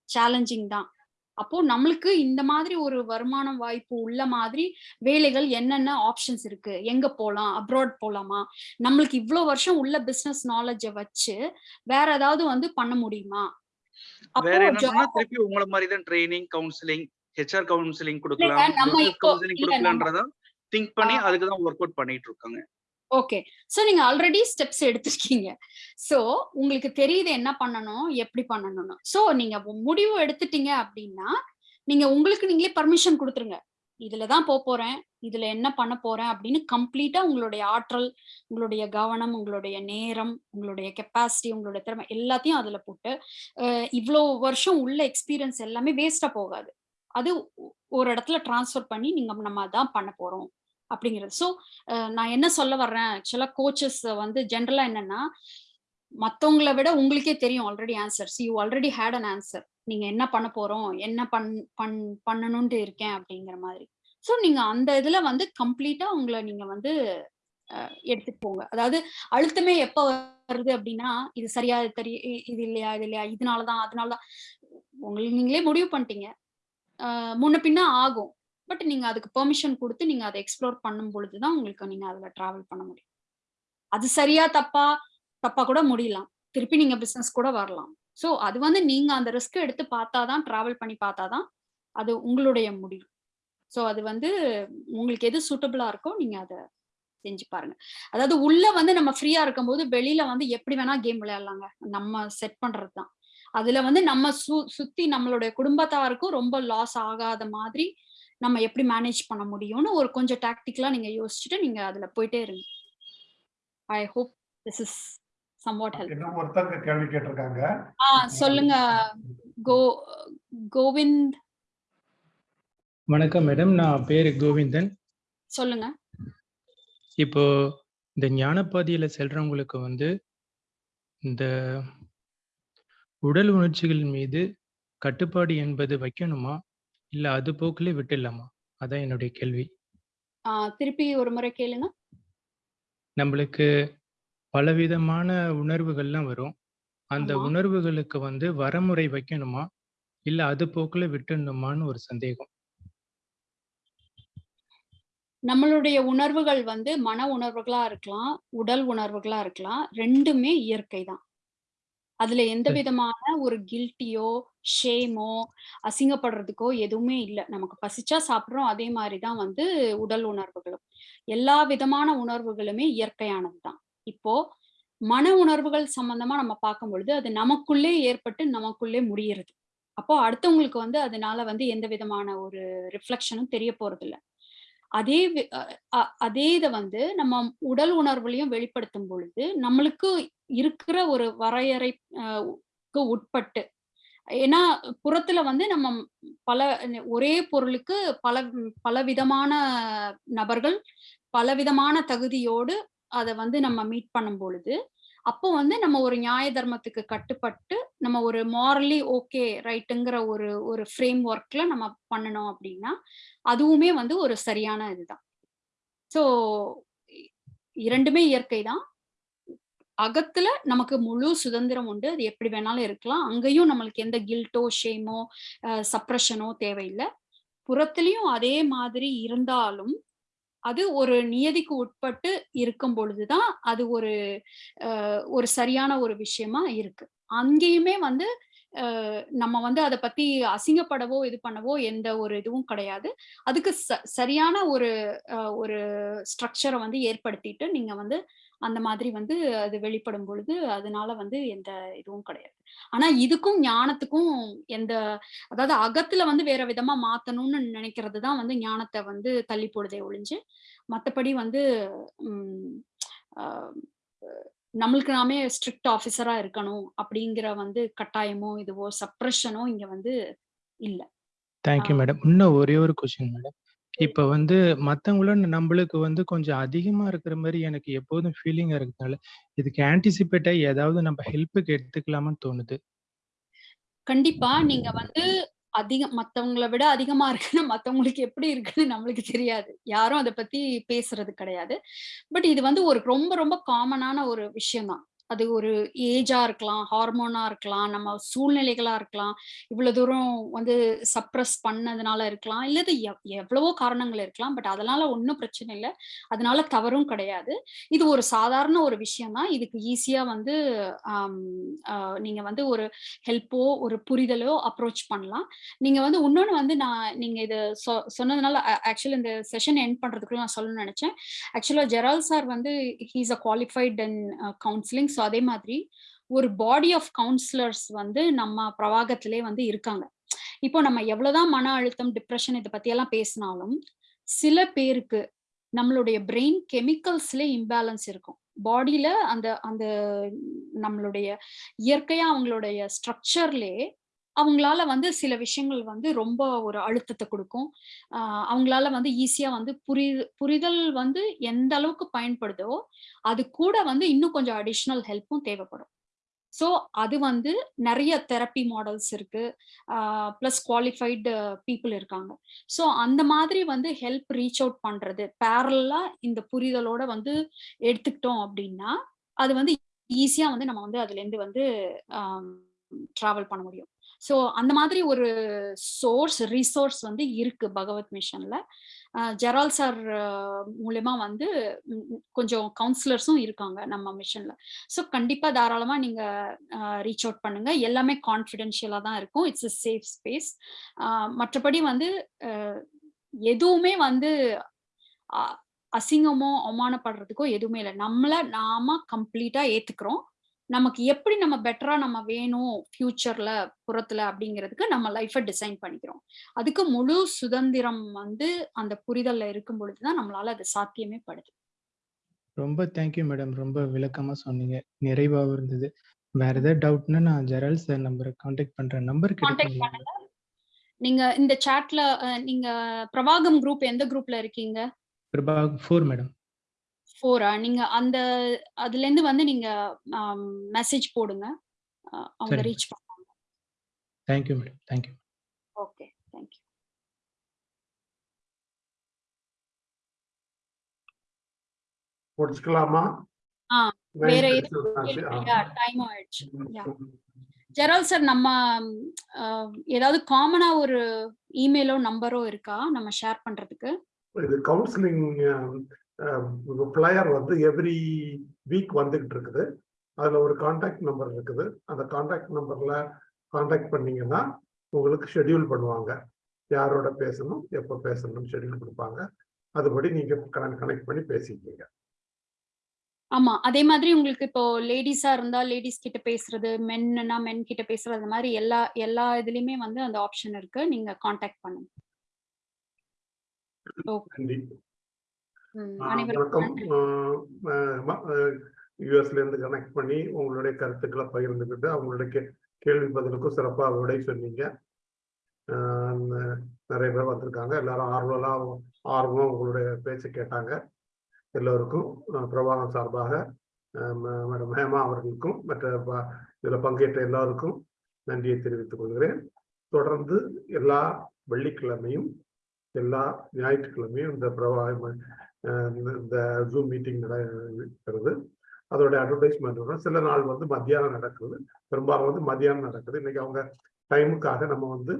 சேலஞ்சிங் தான். அப்போ நம்மளுக்கு இந்த மாதிரி ஒரு வருமானம் வாய்ப்பு உள்ள மாதிரி வேலைகள் என்னென்ன ஆப்ஷன்ஸ் இருக்கு? எங்க போலாம்? அப்ராட் போலாமா? நம்மளுக்கு இவ்ளோ வருஷம் உள்ள பிசினஸ் நாலேஜ வச்சு வேற ஏதாவது வந்து பண்ண முடியுமா? திருப்பி உங்கள மாதிரி தான் ட்ரைனிங் கவுன்சிலிங் ஹெச்ஆர் கவுன்சிலிங் கொடுக்கலாம் கவுன்சிலிங் கொடுக்கலான்றத திங்க் பண்ணி. அதுக்கு தான் ஒர்க் அவுட் பண்ணிட்டு இருக்காங்க ஓகே. சோ நீங்க ஆல்ரெடி ஸ்டெப்ஸ் எடுத்திருக்கீங்க. சோ உங்களுக்கு தெரியுது என்ன பண்ணணும் எப்படி பண்ணணும்னு. சோ நீங்க முடிவு எடுத்துட்டீங்க அப்படின்னா நீங்க உங்களுக்கு நீங்களே பர்மிஷன் கொடுத்துருங்க. இதுலதான் போக போறேன் இதுல என்ன பண்ண போறேன் அப்படின்னு கம்ப்ளீட்டா உங்களுடைய ஆற்றல் உங்களுடைய கவனம் உங்களுடைய நேரம் உங்களுடைய கெப்பாசிட்டி உங்களுடைய திறமை எல்லாத்தையும் அதுல போட்டு அஹ் இவ்வளோ வருஷம் உள்ள எக்ஸ்பீரியன்ஸ் எல்லாமே வேஸ்டா போகாது. அது ஒரு இடத்துல டிரான்ஸ்ஃபர் பண்ணி நீங்க நம்ம அதான் பண்ண போறோம் அப்படிங்கிறது. ஸோ நான் என்ன சொல்ல வர்றேன்? ஆக்சுவலா கோச்சஸ் வந்து ஜென்ரலா என்னன்னா மத்தவங்கள விட உங்களுக்கே தெரியும் already answers you already had an answer நீங்க என்ன பண்ண போறோம்? என்ன பண் பண் பண்ணணும்ட்டு இருக்கேன் அப்படிங்கிற மாதிரி. ஸோ நீங்க அந்த இதுல வந்து கம்ப்ளீட்டா உங்களை நீங்க வந்து எடுத்துட்டு போங்க. அதாவது அழுத்தமே எப்ப வருது அப்படின்னா இது சரியா இது தெரிய இது இல்லையா இது இல்லையா இதனாலதான் அதனாலதான். உங்களுக்கு நீங்களே முடிவு பண்ணிட்டீங்க. முன்ன பின்ன ஆகும். பட் நீங்க அதுக்கு பெர்மிஷன் கொடுத்து நீங்க அதை எக்ஸ்ப்ளோர் பண்ணும் பொழுதுதான் உங்களுக்கு நீங்க அதுல டிராவல் பண்ண முடியும். அது சரியா தப்பா தப்பா கூட முடியலாம். திருப்பி நீங்க பிசினஸ் கூட வரலாம். சோ அது வந்து நீங்க அந்த ரிஸ்க் எடுத்து பார்த்தாதான் டிராவல் பண்ணி பார்த்தாதான் அது உங்களுடைய முடிவு. சோ அது வந்து உங்களுக்கு எது சூட்டபிளா இருக்கோ நீங்க அதை செஞ்சு பாருங்க. அதாவது உள்ள வந்து நம்ம ஃப்ரீயா இருக்கும்போது வெளியில வந்து எப்படி வேணா கேம் விளையாடலாங்க. நம்ம செட் பண்றதுதான். அதுல வந்து நம்ம சு சுத்தி நம்மளுடைய குடும்பத்தாருக்கும் ரொம்ப லாஸ் ஆகாத மாதிரி நம்ம எப்படி மேனேஜ் பண்ண முடியும்னு ஒரு கொஞ்சம் டாக்டிக்கலா நீங்க யோசிச்சுட்டு நீங்க அதுல போயிட்டே இருங்க. I hope this is somewhat help இன்னும் ஒருத்தங்க கேள்வி கேட்டிருக்காங்க. ஆ சொல்லுங்க. கோ கோவிந்த். வணக்கம் மேடம். நான் பேரு கோவிந்தன். சொல்லுங்க. இப்போ இந்த ஞானப்பாதையில செல்றவங்களுக்கு வந்து இந்த உடல் உணர்ச்சிகள் மீது கட்டுப்பாடு என்பது வைக்கணுமா? இல்ல அது போக்கிலே விட்டுடலாமா? அதான் என்னுடைய கேள்வி. ஆ, திருப்பி ஒரு முறை கேளுங்க. நம்மளுக்கு பலவிதமான உணர்வுகள்லாம் வரும். அந்த ஆமா. உணர்வுகளுக்கு வந்து வரமுறை வைக்கணுமா? இல்ல அது போக்குல விட்டுடணுமான்னு ஒரு சந்தேகம். நம்மளுடைய உணர்வுகள் வந்து மன உணர்வுகளா இருக்கலாம் உடல் உணர்வுகளா இருக்கலாம் ரெண்டுமே இயற்கை தான். அதுல எந்த. விதமான ஒரு கில்ட்டியோ ஷேமோ அசிங்கப்படுறதுக்கோ எதுவுமே இல்லை. நமக்கு பசிச்சா சாப்பிடுறோம். அதே மாதிரிதான் வந்து உடல் உணர்வுகளும். எல்லா விதமான உணர்வுகளுமே இயற்கையானது தான். இப்போ மன உணர்வுகள் சம்பந்தமா நம்ம பார்க்கும் பொழுது அது நமக்குள்ளே ஏற்பட்டு நமக்குள்ளே முடியறது. அப்போ அடுத்தவங்களுக்கு வந்து அதனால வந்து எந்த விதமான ஒரு ரிஃப்ளெக்ஷனும் தெரிய போறது இல்ல அதே வி- அ- அ- அதே இதை வந்து நம்ம உடல் உணர்வுலையும் வெளிப்படுத்தும் பொழுது நம்மளுக்கு இருக்கிற ஒரு வரையறைக்கு உட்பட்டு. ஏன்னா புறத்துல வந்து நம்ம பல ஒரே பொருளுக்கு பல பல விதமான நபர்கள் பலவிதமான தகுதியோடு அதை வந்து நம்ம மீட் பண்ணும் பொழுது அப்போ வந்து நம்ம ஒரு நியாய தர்மத்துக்கு கட்டுப்பட்டு நம்ம ஒரு மாரலி ஓகே ரைட்டுங்கிற ஒரு ஒரு ஃப்ரேம் ஒர்க்ல நம்ம பண்ணணும் அப்படின்னா அதுவுமே வந்து ஒரு சரியான இதுதான். ஸோ இரண்டுமே இயற்கை தான். அகத்துல நமக்கு முழு சுதந்திரம் உண்டு. அது எப்படி வேணாலும் இருக்கலாம். அங்கேயும் நம்மளுக்கு எந்த கில்ட்டோ ஷேமோ சப்ரஷனோ தேவையில்லை. புறத்துலயும் அதே மாதிரி இருந்தாலும் அது ஒரு நியதிக்கு உட்பட்டு இருக்கும் பொழுதுதான் அது ஒரு ஒரு சரியான ஒரு விஷயமா இருக்கு. அங்கேயுமே வந்து நம்ம வந்து அதை பத்தி அசிங்கப்படவோ இது பண்ணவோ எந்த ஒரு இதுவும் கிடையாது. அதுக்கு ச- சரியான ஒரு ஒரு ஸ்ட்ரக்சரை வந்து ஏற்படுத்திட்டு நீங்க வந்து அந்த மாதிரி வந்து அது வெளிப்படும் பொழுது அதனால வந்து எந்த இதுவும் கிடையாது. ஆனா இதுக்கும் ஞானத்துக்கும் எந்த அதாவது அகத்துல வந்து வேற விதமா மாத்தணும்னு நினைக்கிறது தான் வந்து ஞானத்தை வந்து தள்ளி போடுதே ஒழிஞ்சு மத்தபடி வந்து உம் நம்மளுக்கு நாமே ஸ்ட்ரிக்ட் ஆஃபீஸரா இருக்கணும் அப்படிங்கிற வந்து கட்டாயமோ இதுவோ சப்ரஷனோ இங்க வந்து இல்ல. தேங்க்யூ. மேடம் இன்னும் ஒரே ஒரு கொஸ்டின் மேடம் இப்ப வந்து மத்தவங்கள நம்மளுக்கு வந்து கொஞ்சம் அதிகமா இருக்கிற மாதிரி எனக்கு எப்போதும் ஃபீலிங்கா இருக்கனால, இதுக்கு ஆன்டிசிபேட்டா ஏதாவது நம்ம ஹெல்ப்புக்கு எடுத்துக்கலாமான்னு தோணுது கண்டிப்பா நீங்க வந்து அதிகம் மத்தவங்கள விட அதிகமா இருக்குன்னா மத்தவங்களுக்கு எப்படி இருக்குன்னு நம்மளுக்கு தெரியாது. யாரும் அத பத்தி பேசுறது கிடையாது. பட் இது வந்து ஒரு ரொம்ப ரொம்ப காமனான ஒரு விஷயம் தான். அது ஒரு ஏஜா இருக்கலாம், ஹார்மோனா இருக்கலாம், நம்ம சூழ்நிலைகளா இருக்கலாம். இவ்வளவு தூரம் வந்து சப்ரஸ் பண்ணதுனால இருக்கலாம். இல்லது எவ்வளவோ காரணங்கள் இருக்கலாம். பட் அதனால ஒன்றும் பிரச்சனை இல்லை அதனால தவறும் கிடையாது. இது ஒரு சாதாரண ஒரு விஷயம் தான். இதுக்கு ஈஸியா வந்து நீங்க வந்து ஒரு ஹெல்ப்போ, ஒரு புரிதலோ அப்ரோச் பண்ணலாம். நீங்க வந்து இன்னொன்னு வந்து நான் நீங்க இது சொ சொன்னதுனால ஆக்சுவலி இந்த செஷன் எண்ட் பண்றதுக்குள்ள நான் சொல்லணும்னு நினைச்சேன் ஆக்சுவலா ஜெரால் சார் வந்து he's a qualified and counselling. So அதே மாதிரி ஒரு பாடி ஆஃப் கவுன்சிலர்ஸ் வந்து நம்ம பிரவாகத்திலே வந்து இருக்காங்க. இப்போ நம்ம எவ்வளவுதான் மன அழுத்தம், டிப்ரெஷன் இதை பத்தி பத்தியெல்லாம் பேசினாலும், சில பேருக்கு நம்மளுடைய பிரெயின் கெமிக்கல்ஸ்ல இம்பேலன்ஸ் இருக்கும். பாடியில அந்த அந்த நம்மளுடைய இயற்கையா அவங்களுடைய ஸ்ட்ரக்சர்லே அவங்களால வந்து சில விஷயங்கள் வந்து ரொம்ப ஒரு அழுத்தத்தை கொடுக்கும் அவங்களால வந்து ஈஸியா வந்து புரி புரிதல் வந்து எந்த அளவுக்கு பயன்படுதோ, அது கூட வந்து இன்னும் கொஞ்சம் அடிஷ்னல் ஹெல்ப்பும் தேவைப்படும். ஸோ அது வந்து நிறைய தெரப்பி மாடல்ஸ் இருக்கு. ப்ளஸ் குவாலிஃபைடு பீப்புள் இருக்காங்க. ஸோ அந்த மாதிரி வந்து ஹெல்ப் ரீச் அவுட் பண்றது, பேரலா இந்த புரிதலோட வந்து எடுத்துக்கிட்டோம் அப்படின்னா அது வந்து ஈஸியா வந்து நம்ம வந்து அதுலேருந்து வந்து டிராவல் பண்ண முடியும். ஸோ அந்த மாதிரி ஒரு சோர்ஸ், ரிசோர்ஸ் வந்து இருக்கு பகவத் மிஷன்ல. ஜெரால் சார் மூலயமா வந்து கொஞ்சம் கவுன்சிலர்ஸும் இருக்காங்க நம்ம மிஷன்ல. ஸோ கண்டிப்பா தாராளமா நீங்க ரீச் அவுட் பண்ணுங்க. எல்லாமே கான்ஃபிடென்ஷியலா தான் இருக்கும். It's a safe space. மற்றபடி வந்து எதுவுமே வந்து அ அசிங்கமோ, அவமானப்படுறதுக்கோ எதுவுமே இல்லை நம்மள நாம கம்ப்ளீட்டா ஏத்துக்கிறோம். நமக்கு எப்படி நம்ம பெட்டரா நம்ம வேணும் ஃபியூச்சர்ல, புறத்துல அப்படிங்கிறதுக்கு நம்ம லைஃப டிசைன் பண்ணிக்கிறோம். அதுக்கு முழு சுதந்திரம் வந்து அந்த புரிதல்ல இருக்கும் பொழுது தான் நம்மளால அது சாத்தியமே படுது. ரொம்ப தேங்க் யூ மேடம். ரொம்ப விளக்கமா சொன்னீங்க. நிறைவாவும் இருந்தது. வேற ஏதாவது டவுட்னா நான் ஜெரால்ட் சார் நம்பர கான்டாக்ட் பண்றேன். நம்பர்? பண்ணுங்க. நீங்க இந்த சாட்ல நீங்க பிரவாகம் குரூப் எந்த குரூப்ல இருக்கீங்க? பிரபாக் 4 மேடம். 4ஆ? நீங்க அந்த அதுலேருந்து வந்து நீங்க மெசேஜ் போடுங்க. அவங்க. ரீச் பண்ணுவாங்க. Thank you madam. Thank you. Okay. Thank you. முடிச்சுக்கலாமா? ஆ வேற 9 எதுவும் ஆச்சு. ஆ. கேள்வி யா டைம் ஆயிடுச்சு. யா. ஜெரால்ட் சார் நம்ம ஏதாவது காமனா ஒரு இமெயிலோ, நம்பரோ இருக்கா? நம்ம ஷேர் பண்றதுக்கு? இது கவுன்சிலிங் அ ஃப்ளையர் வந்து எவ்ரி வீக் வந்துகிட்டு இருக்குது. அதுல ஒரு கான்டாக்ட் நம்பர் இருக்குது. அந்த கான்டாக்ட் நம்பர்ல கான்டாக்ட் பண்ணீங்கன்னா, உங்களுக்கு ஷெட்யூல் பண்ணுவாங்க. யாரோட பேசணும், எப்ப பேசணும்னு ஷெட்யூல் குடுப்பாங்க. அதுபடி நீங்க கனெக்ட் பண்ணி பேசிக்கீங்க. ஆமா. அதே மாதிரி உங்களுக்கு இப்போ லேடீஸா இருந்தா லேடீஸ் கிட்ட பேசுறது, மென்னுனா மென் கிட்ட பேசுறது, அந்த மாரி எல்லா எல்லா இதுலயுமே வந்து அந்த ஆப்ஷன் இருக்கு. நீங்க கான்டாக்ட் பண்ணுங்க. ஓகே. நன்றி. ம். ஆ அனைவருக்கும் வணக்கம். யுஎஸ்ல இருந்து கனெக்ட் பண்ணி உங்களுடைய கருத்துக்கள பகிர்ந்துக்கிட்டு, அவங்களுடைய கேள்வி பதிலுக்கும் சிறப்பா விடை சொன்னீங்க. நெறைய பேர் வந்திருக்காங்க. எல்லாரும் ஆர்வலா ஆர்வமா உங்களுடைய பேச்ச கேட்டாங்க. எல்லோருக்கும் பிரபாகம் சார்பாக மேடம் ஹேமா அவர்களுக்கும், மற்ற இதுல பங்கேற்ற எல்லாருக்கும் நன்றியை தெரிவித்துக் கொள்கிறேன். தொடர்ந்து எல்லா வெள்ளிக்கிழமையும், எல்லா ஞாயிற்றுக்கிழமையும் இந்த பிரபா இந்த ஜூம் மீட்டிங் நடக்கிறது அதோட அட்வர்டைஸ்மெண்ட் வரும். சில நாள் வந்து மத்தியானம் நடக்குது. பெரும்பாலும் வந்து மத்தியானம் நடக்குது. இன்னைக்கு அவங்க டைமுக்காக நம்ம வந்து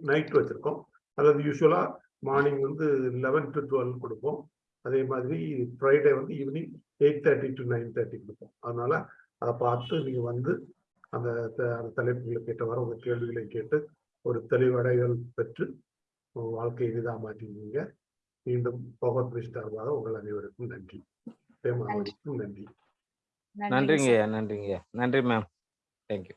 நைட் வச்சுருக்கோம் அதாவது யூஸ்வலாக மார்னிங் வந்து லெவன் டு டுவெல் கொடுப்போம் அதே மாதிரி ஃப்ரைடே வந்து evening eight thirty to nine thirty கொடுப்போம் அதனால அதை பார்த்து நீங்கள் வந்து அந்த த அந்த தலைப்புகளுக்கு ஏற்றவாறு கேள்விகளை கேட்டு, ஒரு தெளிவடைகள் பெற்று, உங்க வாழ்க்கையை எளிதா மாற்றிக்குவீங்க. மீண்டும் பகவத் சார்பாக உங்கள் அனைவருக்கும் நன்றி. ஹேமா நன்றி. நன்றிங்கய்யா. நன்றிங்கய்யா. நன்றி மேம். Thank you.